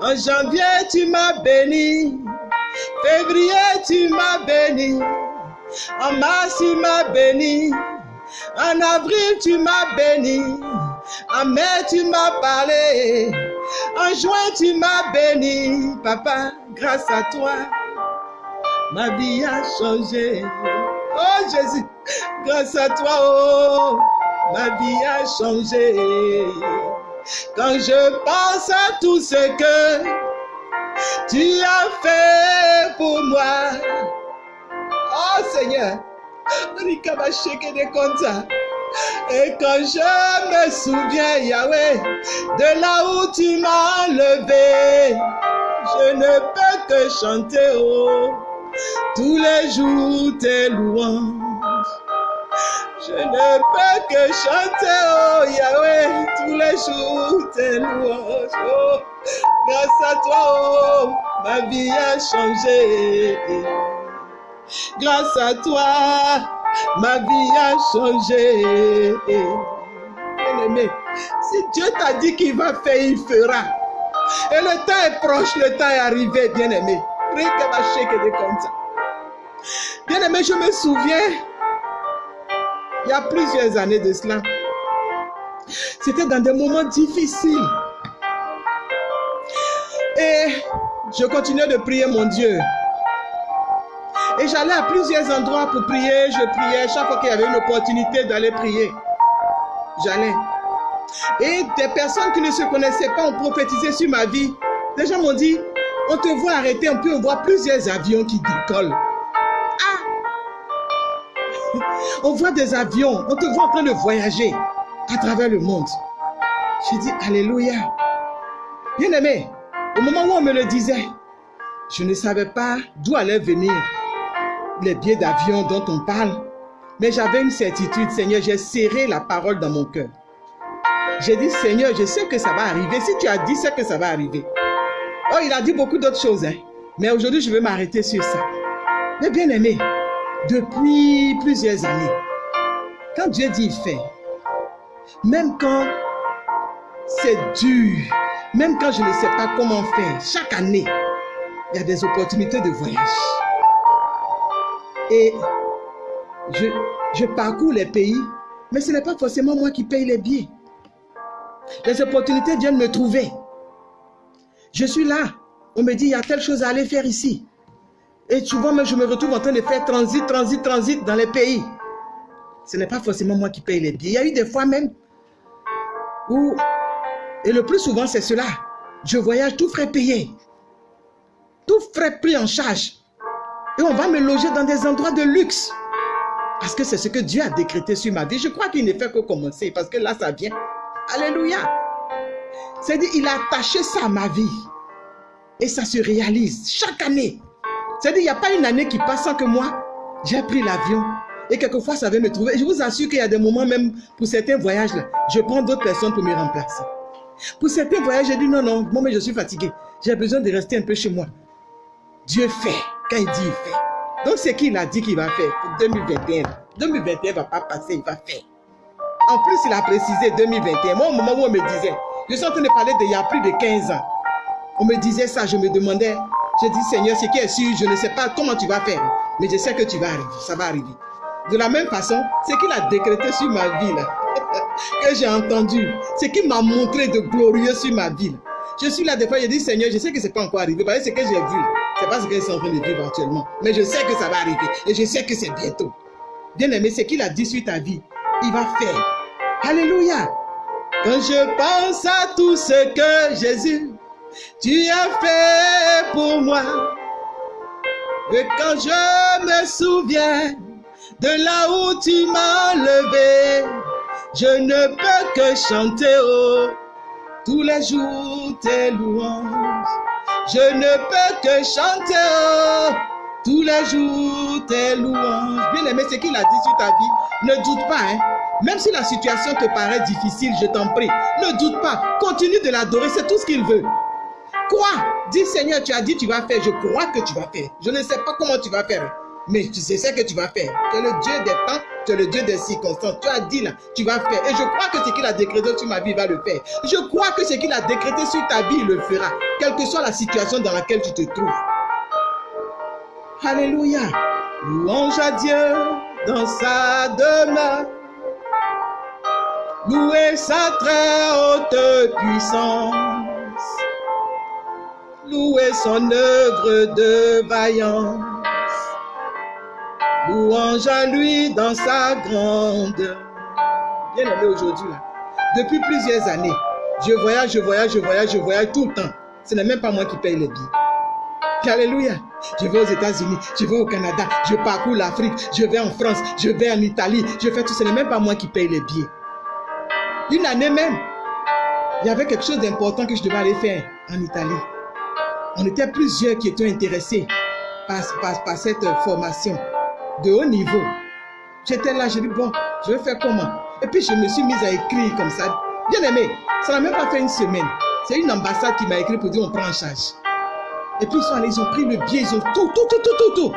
En janvier, tu m'as béni. Février, tu m'as béni. En mars, tu m'as béni. En avril, tu m'as béni. En mai, tu m'as parlé. En juin, tu m'as béni. Papa, grâce à toi, ma vie a changé. Oh Jésus, grâce à toi, oh, ma vie a changé. Quand je pense à tout ce que tu as fait pour moi. Oh Seigneur, et quand je me souviens, Yahweh, de là où tu m'as levé, je ne peux que chanter, oh, tous les jours tes louanges. Je ne peux que chanter, oh Yahweh, tous les jours tes louanges. Oh, grâce à toi, oh, ma vie a changé. Grâce à toi, ma vie a changé. Bien-aimé, si Dieu t'a dit qu'il va faire, il fera. Et le temps est proche, le temps est arrivé, bien-aimé. Bien-aimé, je me souviens, il y a plusieurs années de cela, c'était dans des moments difficiles. Et je continuais de prier mon Dieu. Et j'allais à plusieurs endroits pour prier, je priais chaque fois qu'il y avait une opportunité d'aller prier. J'allais. Et des personnes qui ne se connaissaient pas ont prophétisé sur ma vie. Des gens m'ont dit, on te voit arrêter, on peut voir plusieurs avions qui décollent. Ah On voit des avions, on te voit en train de voyager à travers le monde. J'ai dit, Alléluia. Bien aimé, au moment où on me le disait, je ne savais pas d'où allait venir les billets d'avion dont on parle. Mais j'avais une certitude, Seigneur, j'ai serré la parole dans mon cœur. J'ai dit, Seigneur, je sais que ça va arriver. Si tu as dit, c'est que ça va arriver. Oh, il a dit beaucoup d'autres choses. Hein. Mais aujourd'hui, je vais m'arrêter sur ça. Mais bien aimé, depuis plusieurs années, quand Dieu dit il fait, même quand c'est dur, même quand je ne sais pas comment faire, chaque année, il y a des opportunités de voyage. Et je, je parcours les pays, mais ce n'est pas forcément moi qui paye les billets. Les opportunités viennent me trouver. Je suis là. On me dit, il y a telle chose à aller faire ici. Et souvent, je me retrouve en train de faire transit, transit, transit dans les pays. Ce n'est pas forcément moi qui paye les billets. Il y a eu des fois même où, et le plus souvent, c'est cela. Je voyage tout frais payé. Tout frais pris en charge. Et on va me loger dans des endroits de luxe. Parce que c'est ce que Dieu a décrété sur ma vie. Je crois qu'il ne fait que commencer. Parce que là, ça vient. Alléluia. C'est-à-dire, il a attaché ça à ma vie. Et ça se réalise chaque année. C'est-à-dire, il n'y a pas une année qui passe sans que moi, j'ai pris l'avion. Et quelquefois, ça va me trouver. Je vous assure qu'il y a des moments, même pour certains voyages, là, je prends d'autres personnes pour me remplacer. Pour certains voyages, j'ai dit non, non, moi, mais je suis fatigué. J'ai besoin de rester un peu chez moi. Dieu fait. Quand il dit, il fait. Donc, c'est qu'il a dit qu'il va faire pour 2021. 2021 ne va pas passer, il va faire. En plus, il a précisé 2021. Moi, au moment où on me disait, je suis en train de parler d'il y a plus de 15 ans. On me disait ça, je me demandais, je dis Seigneur, ce qui est sûr, je ne sais pas comment tu vas faire, mais je sais que tu vas arriver, ça va arriver. De la même façon, ce qu'il a décrété sur ma vie, que j'ai entendu, ce qu'il m'a montré de glorieux sur ma vie. Je suis là des fois, je dis Seigneur, je sais que ce n'est pas encore arrivé, parce que ce que j'ai vu, ce n'est pas ce que je suis en train de vivre actuellement, mais je sais que ça va arriver et je sais que c'est bientôt. Bien aimé, ce qu'il a dit sur ta vie, il va faire. Alléluia. Quand je pense à tout ce que Jésus, tu as fait pour moi. Et quand je me souviens de là où tu m'as levé, je ne peux que chanter oh, tous les jours tes louanges. Je ne peux que chanter oh, tous les jours tes louanges. Bien aimé, ce qu'il a dit sur ta vie, ne doute pas. Hein? Même si la situation te paraît difficile, je t'en prie, ne doute pas. Continue de l'adorer, c'est tout ce qu'il veut. Quoi? Dis Seigneur, tu as dit tu vas faire, je crois que tu vas faire. Je ne sais pas comment tu vas faire, mais tu sais ce que tu vas faire. Tu es le Dieu des temps, tu es le Dieu des circonstances. Tu as dit là, tu vas faire. Et je crois que ce qu'il a décrété sur ma vie va le faire. Je crois que ce qu'il a décrété sur ta vie, il le fera. Quelle que soit la situation dans laquelle tu te trouves. Alléluia. Louange à Dieu dans sa demeure. Louez sa très haute puissance. Louez son œuvre de vaillance. Louange à lui dans sa grande. Bien aimé aujourd'hui. Depuis plusieurs années, je voyage, je voyage, je voyage, je voyage tout le temps. Ce n'est même pas moi qui paye les billets. Alléluia. Je vais aux États-Unis, je vais au Canada, je parcours l'Afrique, je vais en France, je vais en Italie, je fais tout. Ce n'est même pas moi qui paye les billets. Une année même, il y avait quelque chose d'important que je devais aller faire en Italie. On était plusieurs qui étaient intéressés par, cette formation de haut niveau. J'étais là, j'ai dit, bon, je vais faire comment? Et puis je me suis mise à écrire comme ça. Bien aimé, ça n'a même pas fait une semaine. C'est une ambassade qui m'a écrit pour dire on prend en charge. Et puis ils sont allés, ils ont pris le billet, ils ont tout, tout, tout, tout, tout, tout.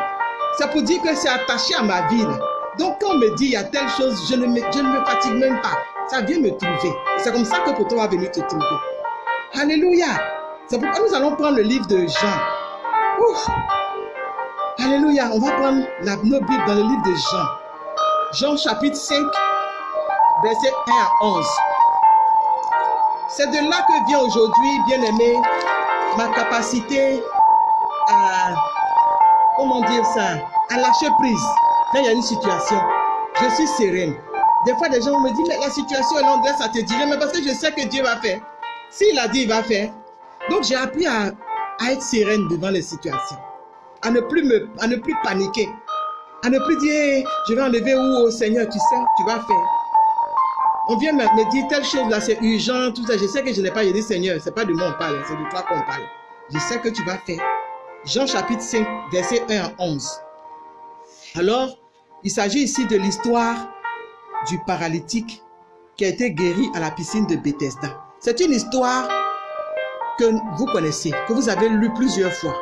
C'est pour dire que c'est attaché à ma vie. Donc quand on me dit il y a telle chose, je ne me, je ne me fatigue même pas ça vient me trouver. C'est comme ça que pour toi va venir te trouver. Alléluia. C'est pourquoi nous allons prendre le livre de Jean. Ouf. Alléluia. On va prendre la, nos Bibles dans le livre de Jean. Jean chapitre 5, verset 1 à 11. C'est de là que vient aujourd'hui, bien aimé, ma capacité à, comment dire ça, à lâcher prise. Quand il y a une situation, je suis sereine. Des fois, des gens me disent, mais la situation est longue, ça te dirait, mais parce que je sais que Dieu va faire. S'il a dit, il va faire. Donc, j'ai appris à, être sereine devant les situations. À ne plus, me, à ne plus paniquer. À ne plus dire, je vais enlever où au Seigneur, tu sais, tu vas faire. On vient me, dire telle chose là, c'est urgent, tout ça. Je sais que je n'ai pas dit Seigneur, c'est pas de moi on parle, c'est de toi qu'on parle. Je sais que tu vas faire. Jean chapitre 5, verset 1 à 11. Alors, il s'agit ici de l'histoire du paralytique qui a été guéri à la piscine de Bethesda. C'est une histoire que vous connaissez, que vous avez lu plusieurs fois.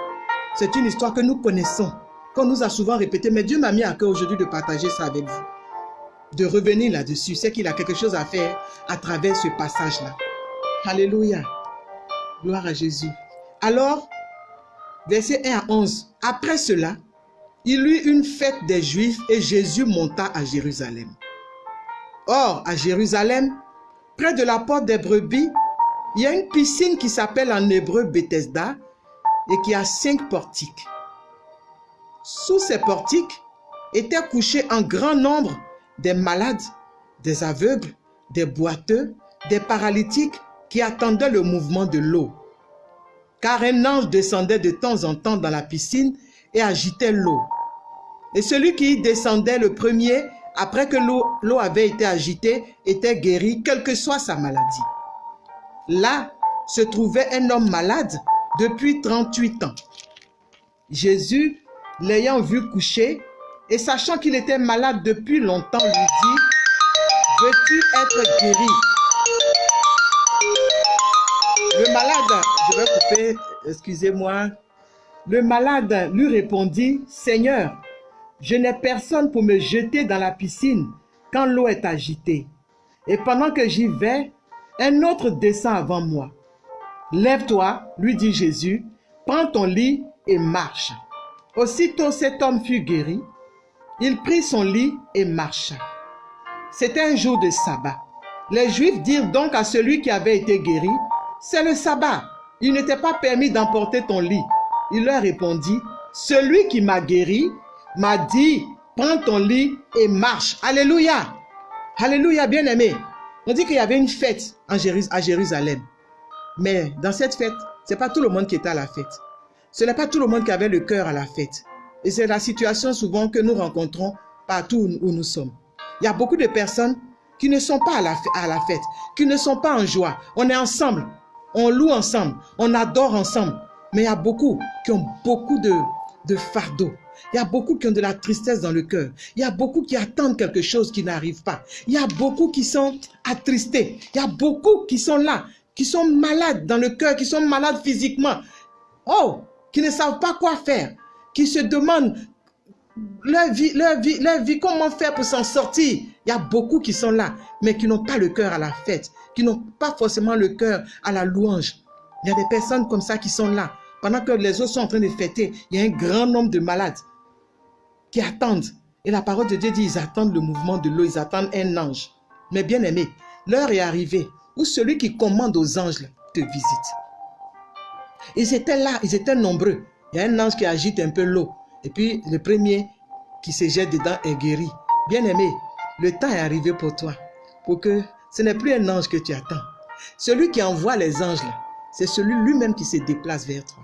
C'est une histoire que nous connaissons, qu'on nous a souvent répété, mais Dieu m'a mis à cœur aujourd'hui de partager ça avec vous. De revenir là-dessus, c'est qu'il a quelque chose à faire à travers ce passage-là. Alléluia. Gloire à Jésus. Alors, verset 1 à 11. Après cela, il eut une fête des Juifs et Jésus monta à Jérusalem. Or, à Jérusalem, près de la porte des brebis, il y a une piscine qui s'appelle en hébreu Bethesda et qui a cinq portiques. Sous ces portiques étaient couchés en grand nombre des malades, des aveugles, des boiteux, des paralytiques qui attendaient le mouvement de l'eau. Car un ange descendait de temps en temps dans la piscine et agitait l'eau. Et celui qui descendait le premier, après que l'eau avait été agitée, était guéri, quelle que soit sa maladie. Là se trouvait un homme malade depuis 38 ans. Jésus, l'ayant vu coucher, et sachant qu'il était malade depuis longtemps, lui dit, Veux-tu être guéri? Le malade, je vais couper, excusez-moi. Le malade lui répondit, Seigneur, je n'ai personne pour me jeter dans la piscine quand l'eau est agitée. Et pendant que j'y vais, un autre descend avant moi. Lève-toi, lui dit Jésus, prends ton lit et marche. Aussitôt cet homme fut guéri. Il prit son lit et marcha. C'était un jour de sabbat. Les Juifs dirent donc à celui qui avait été guéri, c'est le sabbat. Il n'était pas permis d'emporter ton lit. Il leur répondit, celui qui m'a guéri m'a dit, prends ton lit et marche. Alléluia. Alléluia, bien-aimé. On dit qu'il y avait une fête à Jérusalem. Mais dans cette fête, ce n'est pas tout le monde qui était à la fête. Ce n'est pas tout le monde qui avait le cœur à la fête. Et c'est la situation souvent que nous rencontrons partout où nous sommes. Il y a beaucoup de personnes qui ne sont pas à la, à la fête, qui ne sont pas en joie. On est ensemble, on loue ensemble, on adore ensemble. Mais il y a beaucoup qui ont beaucoup de, de fardeaux. Il y a beaucoup qui ont de la tristesse dans le cœur. Il y a beaucoup qui attendent quelque chose qui n'arrive pas. Il y a beaucoup qui sont attristés. Il y a beaucoup qui sont là, qui sont malades dans le cœur, qui sont malades physiquement. Oh, qui ne savent pas quoi faire, qui se demandent leur vie, leur vie, leur vie, comment faire pour s'en sortir. Il y a beaucoup qui sont là, mais qui n'ont pas le cœur à la fête, qui n'ont pas forcément le cœur à la louange. Il y a des personnes comme ça qui sont là. Pendant que les autres sont en train de fêter, il y a un grand nombre de malades qui attendent. Et la parole de Dieu dit, ils attendent le mouvement de l'eau, ils attendent un ange. Mais bien aimé, l'heure est arrivée où celui qui commande aux anges te visite. Ils étaient là, ils étaient nombreux. Il y a un ange qui agite un peu l'eau. Et puis le premier qui se jette dedans est guéri. Bien aimé, le temps est arrivé pour toi. Pour que ce n'est plus un ange que tu attends. Celui qui envoie les anges, c'est celui lui-même qui se déplace vers toi.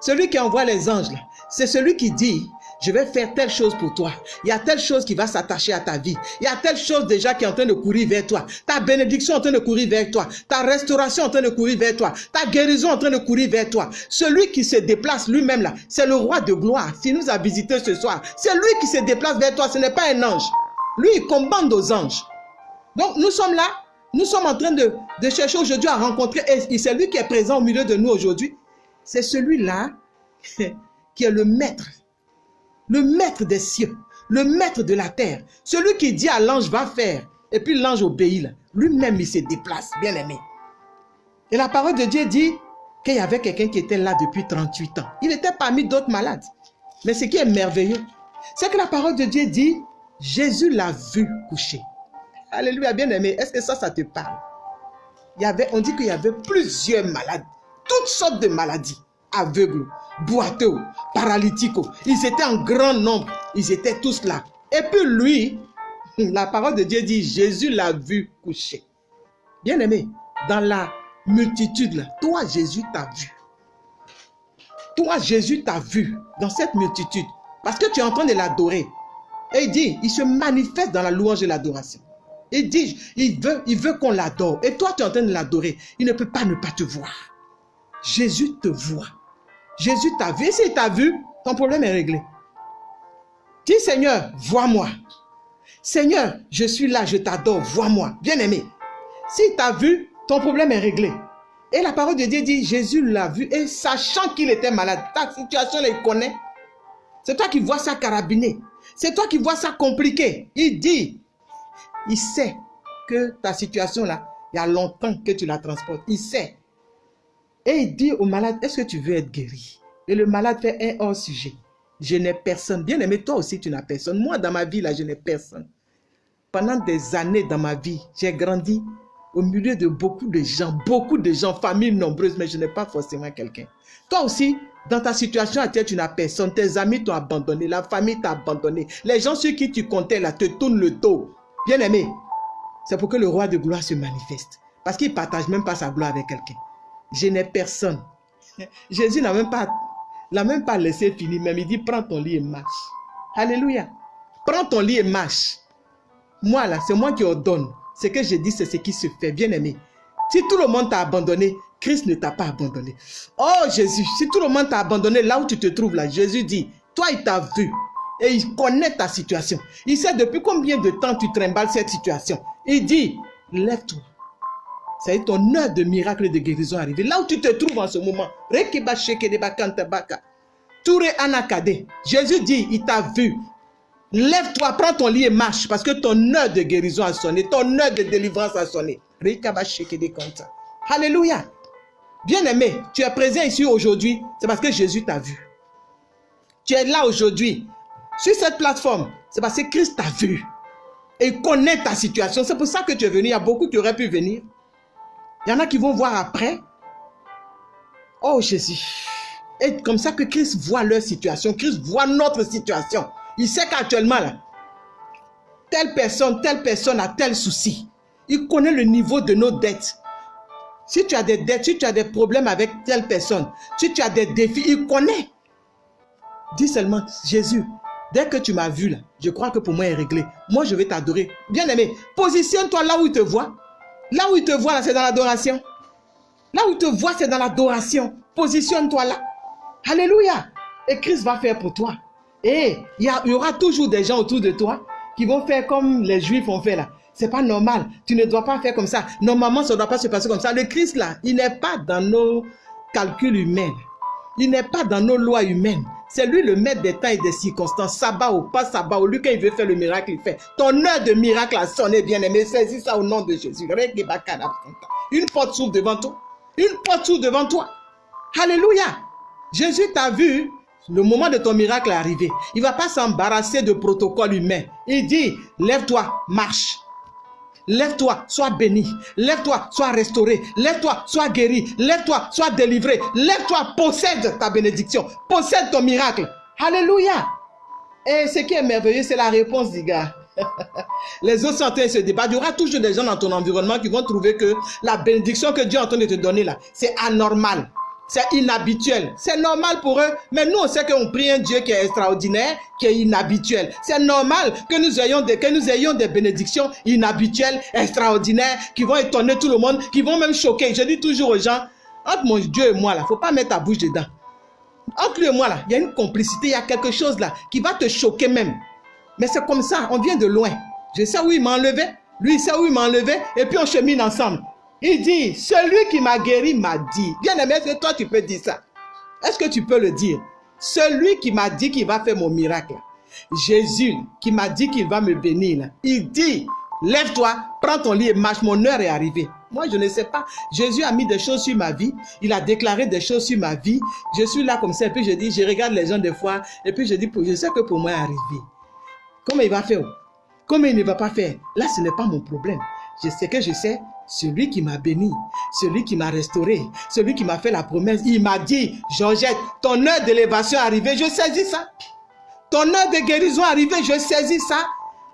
Celui qui envoie les anges, c'est celui qui dit, je vais faire telle chose pour toi. Il y a telle chose qui va s'attacher à ta vie. Il y a telle chose déjà qui est en train de courir vers toi. Ta bénédiction est en train de courir vers toi. Ta restauration est en train de courir vers toi. Ta guérison est en train de courir vers toi. Celui qui se déplace lui-même là, c'est le roi de gloire. S'il nous a visité ce soir, c'est lui qui se déplace vers toi. Ce n'est pas un ange. Lui, il commande aux anges. Donc, nous sommes là. Nous sommes en train de, de chercher aujourd'hui à rencontrer. Et c'est lui qui est présent au milieu de nous aujourd'hui c'est celui-là qui est le maître, le maître des cieux, le maître de la terre, celui qui dit à l'ange va faire, et puis l'ange obéit, lui-même il se déplace, bien aimé. Et la parole de Dieu dit qu'il y avait quelqu'un qui était là depuis 38 ans. Il était parmi d'autres malades. Mais ce qui est merveilleux, c'est que la parole de Dieu dit, Jésus l'a vu coucher. Alléluia, bien aimé. Est-ce que ça, ça te parle? Il y avait, on dit qu'il y avait plusieurs malades toutes sortes de maladies, aveugles, boiteux, paralytiques. Ils étaient en grand nombre, ils étaient tous là. Et puis lui, la parole de Dieu dit, Jésus l'a vu coucher. Bien aimé, dans la multitude, là, toi Jésus t'a vu. Toi Jésus t'a vu dans cette multitude parce que tu es en train de l'adorer. Et il dit, il se manifeste dans la louange et l'adoration. Il dit, il veut, il veut qu'on l'adore. Et toi, tu es en train de l'adorer. Il ne peut pas ne pas te voir. Jésus te voit. Jésus t'a vu. S'il t'a vu, ton problème est réglé. Dis Seigneur, vois-moi. Seigneur, je suis là, je t'adore, vois-moi. Bien-aimé, S'il t'a vu, ton problème est réglé. Et la parole de Dieu dit, Jésus l'a vu et sachant qu'il était malade, ta situation, il connaît. C'est toi qui vois ça carabiné. C'est toi qui vois ça compliqué. Il dit, il sait que ta situation là, il y a longtemps que tu la transportes. Il sait. Et il dit au malade, est-ce que tu veux être guéri? Et le malade fait un hors sujet. Je n'ai personne. Bien aimé, toi aussi, tu n'as personne. Moi, dans ma vie, là, je n'ai personne. Pendant des années dans ma vie, j'ai grandi au milieu de beaucoup de gens, beaucoup de gens, familles nombreuses, mais je n'ai pas forcément quelqu'un. Toi aussi, dans ta situation actuelle, tu n'as personne. Tes amis t'ont abandonné, la famille t'a abandonné. Les gens sur qui tu comptais là te tournent le dos. Bien aimé, c'est pour que le roi de gloire se manifeste. Parce qu'il ne partage même pas sa gloire avec quelqu'un. Je n'ai personne. Jésus n'a même pas, l'a même pas laissé finir, même il dit prends ton lit et marche. Alléluia. Prends ton lit et marche. Moi là, c'est moi qui ordonne. Ce que je dis, c'est ce qui se fait, bien aimé. Si tout le monde t'a abandonné, Christ ne t'a pas abandonné. Oh Jésus, si tout le monde t'a abandonné là où tu te trouves là, Jésus dit, toi il t'a vu et il connaît ta situation. Il sait depuis combien de temps tu trimbales cette situation. Il dit, lève-toi. C'est ton heure de miracle et de guérison arrivé. Là où tu te trouves en ce moment. Jésus dit, il t'a vu. Lève-toi, prends ton lit et marche parce que ton heure de guérison a sonné, ton heure de délivrance a sonné. Alléluia. Bien-aimé, tu es présent ici aujourd'hui, c'est parce que Jésus t'a vu. Tu es là aujourd'hui, sur cette plateforme, c'est parce que Christ t'a vu. Et il connaît ta situation. C'est pour ça que tu es venu. Il y a beaucoup qui auraient pu venir. Il y en a qui vont voir après. Oh Jésus. Et comme ça que Christ voit leur situation. Christ voit notre situation. Il sait qu'actuellement, telle personne, telle personne a tel souci. Il connaît le niveau de nos dettes. Si tu as des dettes, si tu as des problèmes avec telle personne, si tu as des défis, il connaît. Dis seulement, Jésus, dès que tu m'as vu là, je crois que pour moi est réglé. Moi, je vais t'adorer. Bien aimé, positionne-toi là où il te voit. Là où il te voit, c'est dans l'adoration. Là où il te voit, c'est dans l'adoration. Positionne-toi là. Alléluia. Et Christ va faire pour toi. Et il y, aura toujours des gens autour de toi qui vont faire comme les Juifs ont fait là. C'est pas normal. Tu ne dois pas faire comme ça. Normalement, ça ne doit pas se passer comme ça. Le Christ là, il n'est pas dans nos calculs humains. Il n'est pas dans nos lois humaines. C'est lui le maître des temps des circonstances. Sabbat ou pas sabbat, lui quand il veut faire le miracle, il fait. Ton heure de miracle a sonné, bien aimé. Saisis ça au nom de Jésus. Une porte s'ouvre devant toi. Une porte s'ouvre devant toi. Alléluia. Jésus t'a vu. Le moment de ton miracle est arrivé. Il ne va pas s'embarrasser de protocole humain. Il dit, lève-toi, marche. Lève-toi, sois béni. Lève-toi, sois restauré. Lève-toi, sois guéri. Lève-toi, sois délivré. Lève-toi, possède ta bénédiction. Possède ton miracle. Alléluia. Et ce qui est merveilleux, c'est la réponse du gars. Les autres sont en train de se débattre. Il y aura toujours des gens dans ton environnement qui vont trouver que la bénédiction que Dieu est en train de te donner là, c'est anormal. C'est inhabituel. C'est normal pour eux. Mais nous, on sait qu'on prie un Dieu qui est extraordinaire, qui est inhabituel. C'est normal que nous, ayons des, que nous ayons bénédictions inhabituelles, extraordinaires, qui vont étonner tout le monde, qui vont même choquer. Je dis toujours aux gens, entre mon Dieu et moi, là, faut pas mettre ta bouche dedans. Entre lui et moi, il y a une complicité, il y a quelque chose là qui va te choquer même. Mais c'est comme ça, on vient de loin. Je sais où il m'a enlevé, lui il sait où il m'a enlevé, et puis on chemine ensemble. Il dit, celui qui m'a guéri m'a dit. Bien aimé, est-ce que toi tu peux dire ça? Est-ce que tu peux le dire? Celui qui m'a dit qu'il va faire mon miracle. Jésus qui m'a dit qu'il va me bénir. Il dit, lève-toi, prends ton lit et marche, mon heure est arrivée. Moi, je ne sais pas. Jésus a mis des choses sur ma vie. Il a déclaré des choses sur ma vie. Je suis là comme ça. Et puis je dis, je regarde les gens des fois. Et puis je dis, je sais que pour moi est arrivé. Comment il va faire? Comment il ne va pas faire? Là, ce n'est pas mon problème. Je sais que je sais, celui qui m'a béni, celui qui m'a restauré, celui qui m'a fait la promesse, il m'a dit, Georgette, ton heure d'élévation est arrivée, je saisis ça. Ton heure de guérison est arrivée, je saisis ça.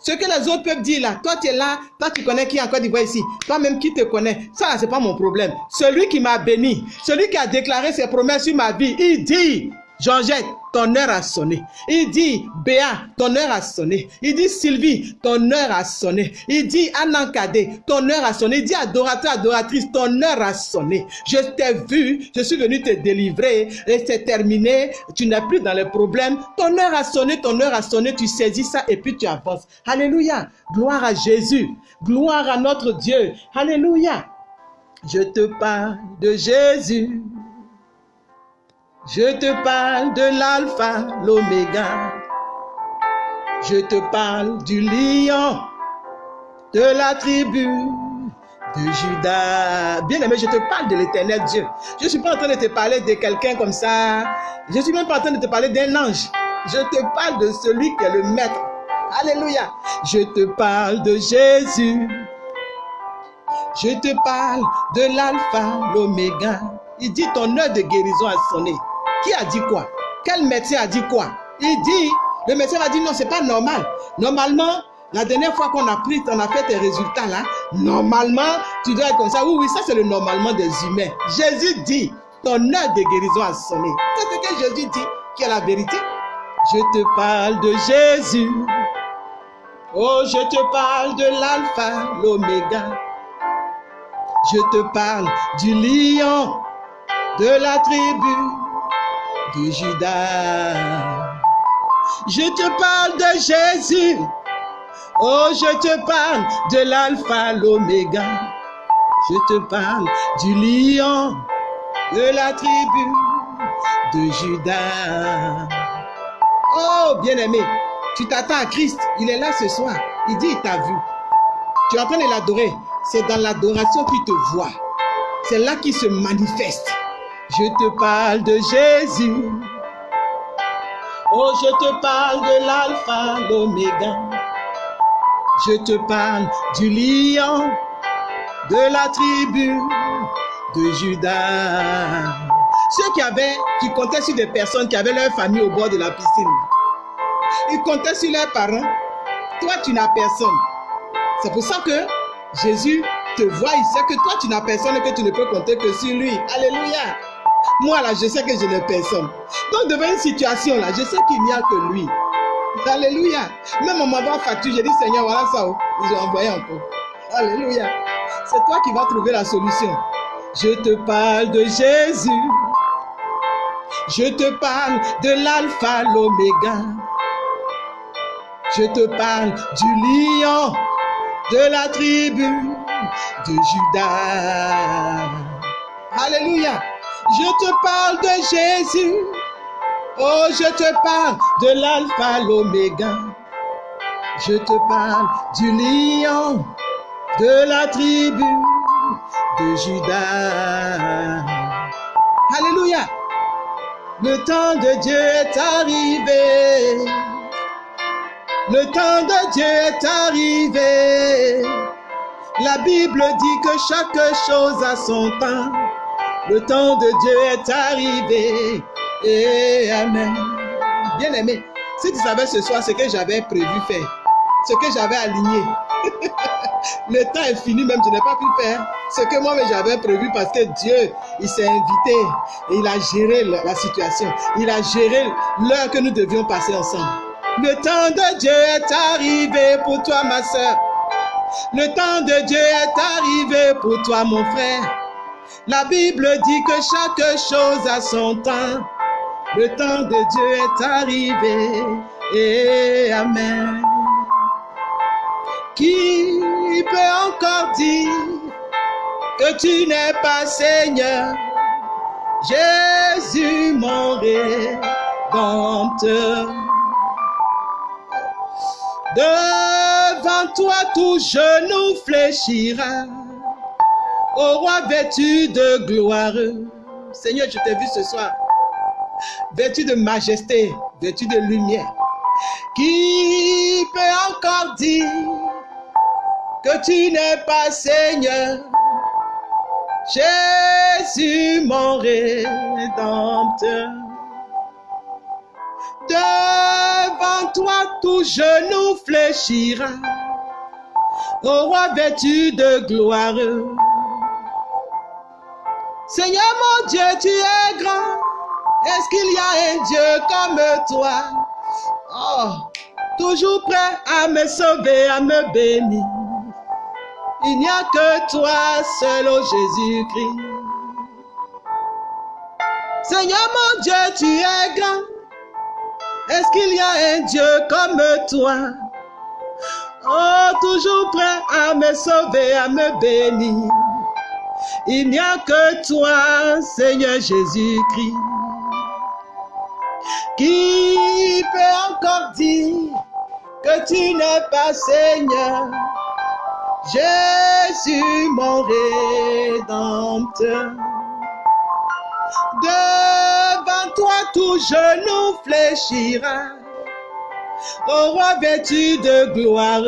Ce que les autres peuvent dire là, toi tu es là, toi tu connais qui est encore d'Ivoire ici, toi-même qui te connais, ça c'est pas mon problème. Celui qui m'a béni, celui qui a déclaré ses promesses sur ma vie, il dit, Georgette, ton heure a sonné. Il dit, Béa, ton heure a sonné. Il dit, Sylvie, ton heure a sonné. Il dit, Anankade, ton heure a sonné. Il dit, adorateur, adoratrice, ton heure a sonné. Je t'ai vu, je suis venu te délivrer et c'est terminé. Tu n'es plus dans les problèmes. Ton heure a sonné, ton heure a sonné. Tu saisis ça et puis tu avances. Alléluia. Gloire à Jésus. Gloire à notre Dieu. Alléluia. Je te parle de Jésus. Je te parle de l'alpha, l'oméga. Je te parle du lion, de la tribu de Judas. Bien aimé, je te parle de l'éternel Dieu. Je ne suis pas en train de te parler de quelqu'un comme ça. Je ne suis même pas en train de te parler d'un ange. Je te parle de celui qui est le maître. Alléluia. Je te parle de Jésus. Je te parle de l'alpha, l'oméga. Il dit ton heure de guérison a sonné. Qui a dit quoi? Quel médecin a dit quoi? Il dit, le médecin a dit non, c'est pas normal. Normalement, la dernière fois qu'on a pris, on a fait tes résultats là, normalement, tu dois être comme ça. Oui, oui, ça c'est le normalement des humains. Jésus dit, ton heure de guérison a sonné. C'est ce que Jésus dit, qui est la vérité. Je te parle de Jésus. Oh, je te parle de l'alpha, l'oméga. Je te parle du lion, de la tribu de Judas. Je te parle de Jésus. Oh, je te parle de l'alpha, l'oméga. Je te parle du lion, de la tribu de Judas. Oh, bien-aimé, tu t'attends à Christ. Il est là ce soir. Il dit, il t'a vu. Tu es en train de l'adorer. C'est dans l'adoration qu'il te voit. C'est là qu'il se manifeste. Je te parle de Jésus. Oh, je te parle de l'alpha, l'oméga. Je te parle du lion, de la tribu de Judas. Ceux qui avaient, qui comptaient sur des personnes qui avaient leur famille au bord de la piscine. Ils comptaient sur leurs parents. Toi, tu n'as personne. C'est pour ça que Jésus te voit, il sait que toi, tu n'as personne et que tu ne peux compter que sur lui. Alléluia. Moi, là, je sais que je n'ai personne. Donc, devant une situation, là, je sais qu'il n'y a que lui. Alléluia. Même on m'envoie facture, j'ai dit, Seigneur, voilà ça. Oh. Ils ont envoyé encore. Alléluia. C'est toi qui vas trouver la solution. Je te parle de Jésus. Je te parle de l'alpha, l'oméga. Je te parle du lion, de la tribu de Judas. Alléluia. Je te parle de Jésus. Oh, je te parle de l'alpha, l'oméga. Je te parle du lion, de la tribu de Judas. Alléluia. Le temps de Dieu est arrivé. Le temps de Dieu est arrivé. La Bible dit que chaque chose a son temps. Le temps de Dieu est arrivé. Et Amen. Bien aimé, si tu savais ce soir ce que j'avais prévu faire, ce que j'avais aligné, le temps est fini, même je n'ai pas pu faire ce que moi j'avais prévu parce que Dieu, il s'est invité et il a géré la situation. Il a géré l'heure que nous devions passer ensemble. Le temps de Dieu est arrivé pour toi, ma soeur. Le temps de Dieu est arrivé pour toi, mon frère. La Bible dit que chaque chose a son temps. Le temps de Dieu est arrivé. Et Amen. Qui peut encore dire que tu n'es pas Seigneur? Jésus mon rédempteur. Devant toi tout genou fléchira. Au roi vêtu de gloire. Seigneur, je t'ai vu ce soir. Vêtu de majesté, vêtu de lumière. Qui peut encore dire que tu n'es pas Seigneur? Jésus mon rédempteur. Devant toi tout genou fléchira. Au roi vêtu de gloire. Seigneur mon Dieu, tu es grand. Est-ce qu'il y a un Dieu comme toi? Oh, toujours prêt à me sauver, à me bénir. Il n'y a que toi seul, oh Jésus-Christ. Seigneur mon Dieu, tu es grand. Est-ce qu'il y a un Dieu comme toi? Oh, toujours prêt à me sauver, à me bénir. Il n'y a que toi, Seigneur Jésus-Christ. Qui peut encore dire que tu n'es pas Seigneur? Jésus, mon rédempteur. Devant toi, tout genou fléchira. Au roi vêtu de gloire.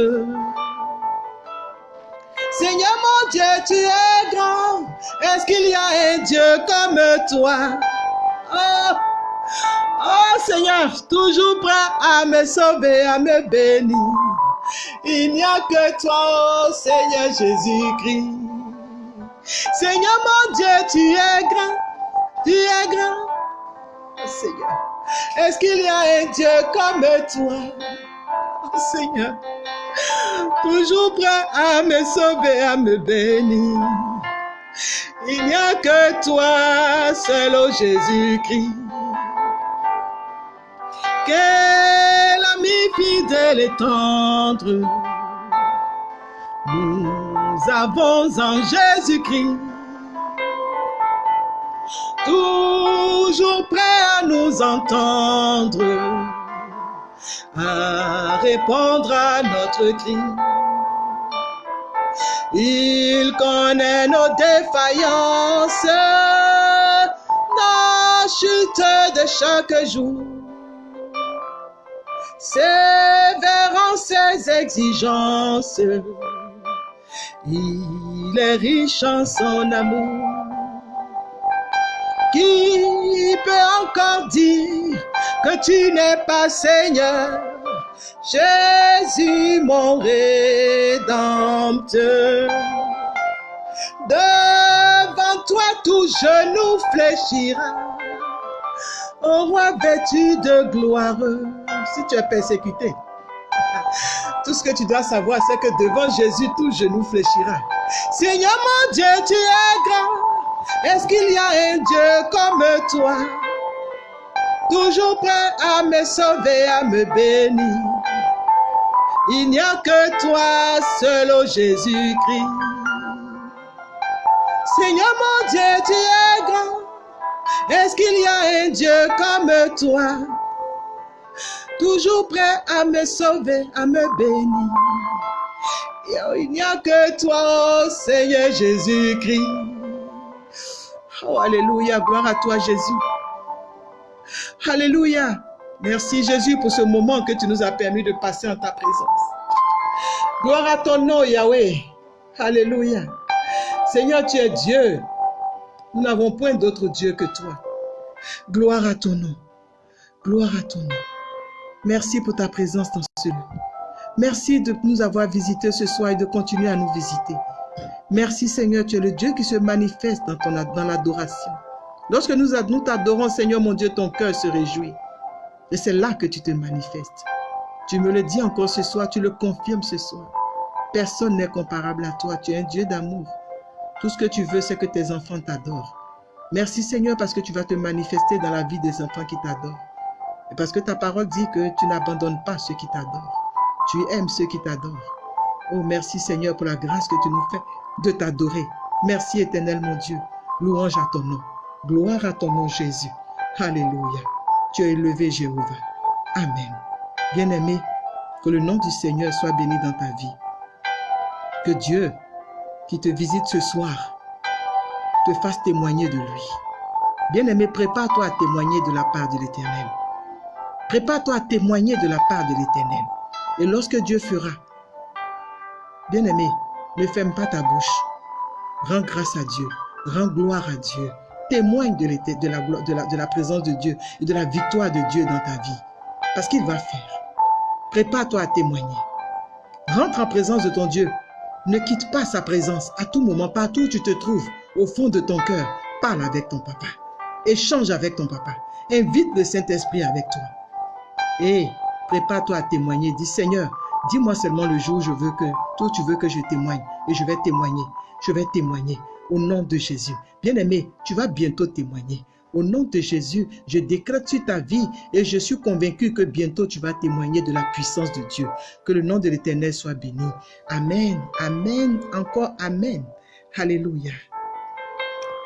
Seigneur mon Dieu, tu es grand. Est-ce qu'il y a un Dieu comme toi? Oh, oh Seigneur, toujours prêt à me sauver, à me bénir. Il n'y a que toi, oh Seigneur Jésus-Christ. Seigneur mon Dieu, tu es grand. Tu es grand. Oh Seigneur, est-ce qu'il y a un Dieu comme toi? Oh Seigneur, toujours prêt à me sauver, à me bénir. Il n'y a que toi, seul, oh Jésus-Christ. Quel ami fidèle et tendre nous avons en Jésus-Christ. Toujours prêt à nous entendre, à répondre à notre cri. Il connaît nos défaillances, nos chutes de chaque jour. Sévérant ses exigences, il est riche en son amour. Qui peut encore dire que tu n'es pas Seigneur? Jésus, mon rédempteur. Devant toi, tout genou fléchira. Au roi vêtu de gloire. Si tu es persécuté, tout ce que tu dois savoir, c'est que devant Jésus, tout genou fléchira. Seigneur mon Dieu, tu es grand. Est-ce qu'il y a un Dieu comme toi? Toujours prêt à me sauver, à me bénir? Il n'y a que toi, seul, oh Jésus-Christ. Seigneur mon Dieu, tu es grand. Est-ce qu'il y a un Dieu comme toi? Toujours prêt à me sauver, à me bénir? Il n'y a que toi, oh Seigneur Jésus-Christ. Oh, Alléluia, gloire à toi Jésus. Alléluia. Merci Jésus pour ce moment que tu nous as permis de passer en ta présence. Gloire à ton nom Yahweh. Alléluia. Seigneur, tu es Dieu. Nous n'avons point d'autre Dieu que toi. Gloire à ton nom. Gloire à ton nom. Merci pour ta présence dans ce lieu. Merci de nous avoir visités ce soir et de continuer à nous visiter. Merci Seigneur, tu es le Dieu qui se manifeste dans, dans l'adoration. Lorsque nous, nous t'adorons, Seigneur mon Dieu, ton cœur se réjouit. Et c'est là que tu te manifestes. Tu me le dis encore ce soir, tu le confirmes ce soir. Personne n'est comparable à toi. Tu es un Dieu d'amour. Tout ce que tu veux, c'est que tes enfants t'adorent. Merci Seigneur parce que tu vas te manifester dans la vie des enfants qui t'adorent. Et parce que ta parole dit que tu n'abandonnes pas ceux qui t'adorent. Tu aimes ceux qui t'adorent. Oh, merci Seigneur pour la grâce que tu nous fais de t'adorer. Merci éternel mon Dieu. Louange à ton nom. Gloire à ton nom Jésus. Alléluia. Tu es élevé Jéhovah. Amen. Bien-aimé, que le nom du Seigneur soit béni dans ta vie. Que Dieu qui te visite ce soir te fasse témoigner de lui. Bien-aimé, prépare-toi à témoigner de la part de l'Éternel. Prépare-toi à témoigner de la part de l'Éternel. Et lorsque Dieu fera, bien-aimé, ne ferme pas ta bouche. Rends grâce à Dieu. Rends gloire à Dieu. Témoigne de, de, la, présence de Dieu et de la victoire de Dieu dans ta vie. Parce qu'il va faire. Prépare-toi à témoigner. Rentre en présence de ton Dieu. Ne quitte pas sa présence à tout moment, partout où tu te trouves, au fond de ton cœur. Parle avec ton papa. Échange avec ton papa. Invite le Saint-Esprit avec toi. Et prépare-toi à témoigner. Dis Seigneur, dis-moi seulement le jour où je veux que, toi tu veux que je témoigne. Et je vais témoigner. Je vais témoigner au nom de Jésus. Bien-aimé, tu vas bientôt témoigner. Au nom de Jésus, je décrète sur ta vie et je suis convaincu que bientôt tu vas témoigner de la puissance de Dieu. Que le nom de l'Éternel soit béni. Amen, Amen, encore Amen. Alléluia.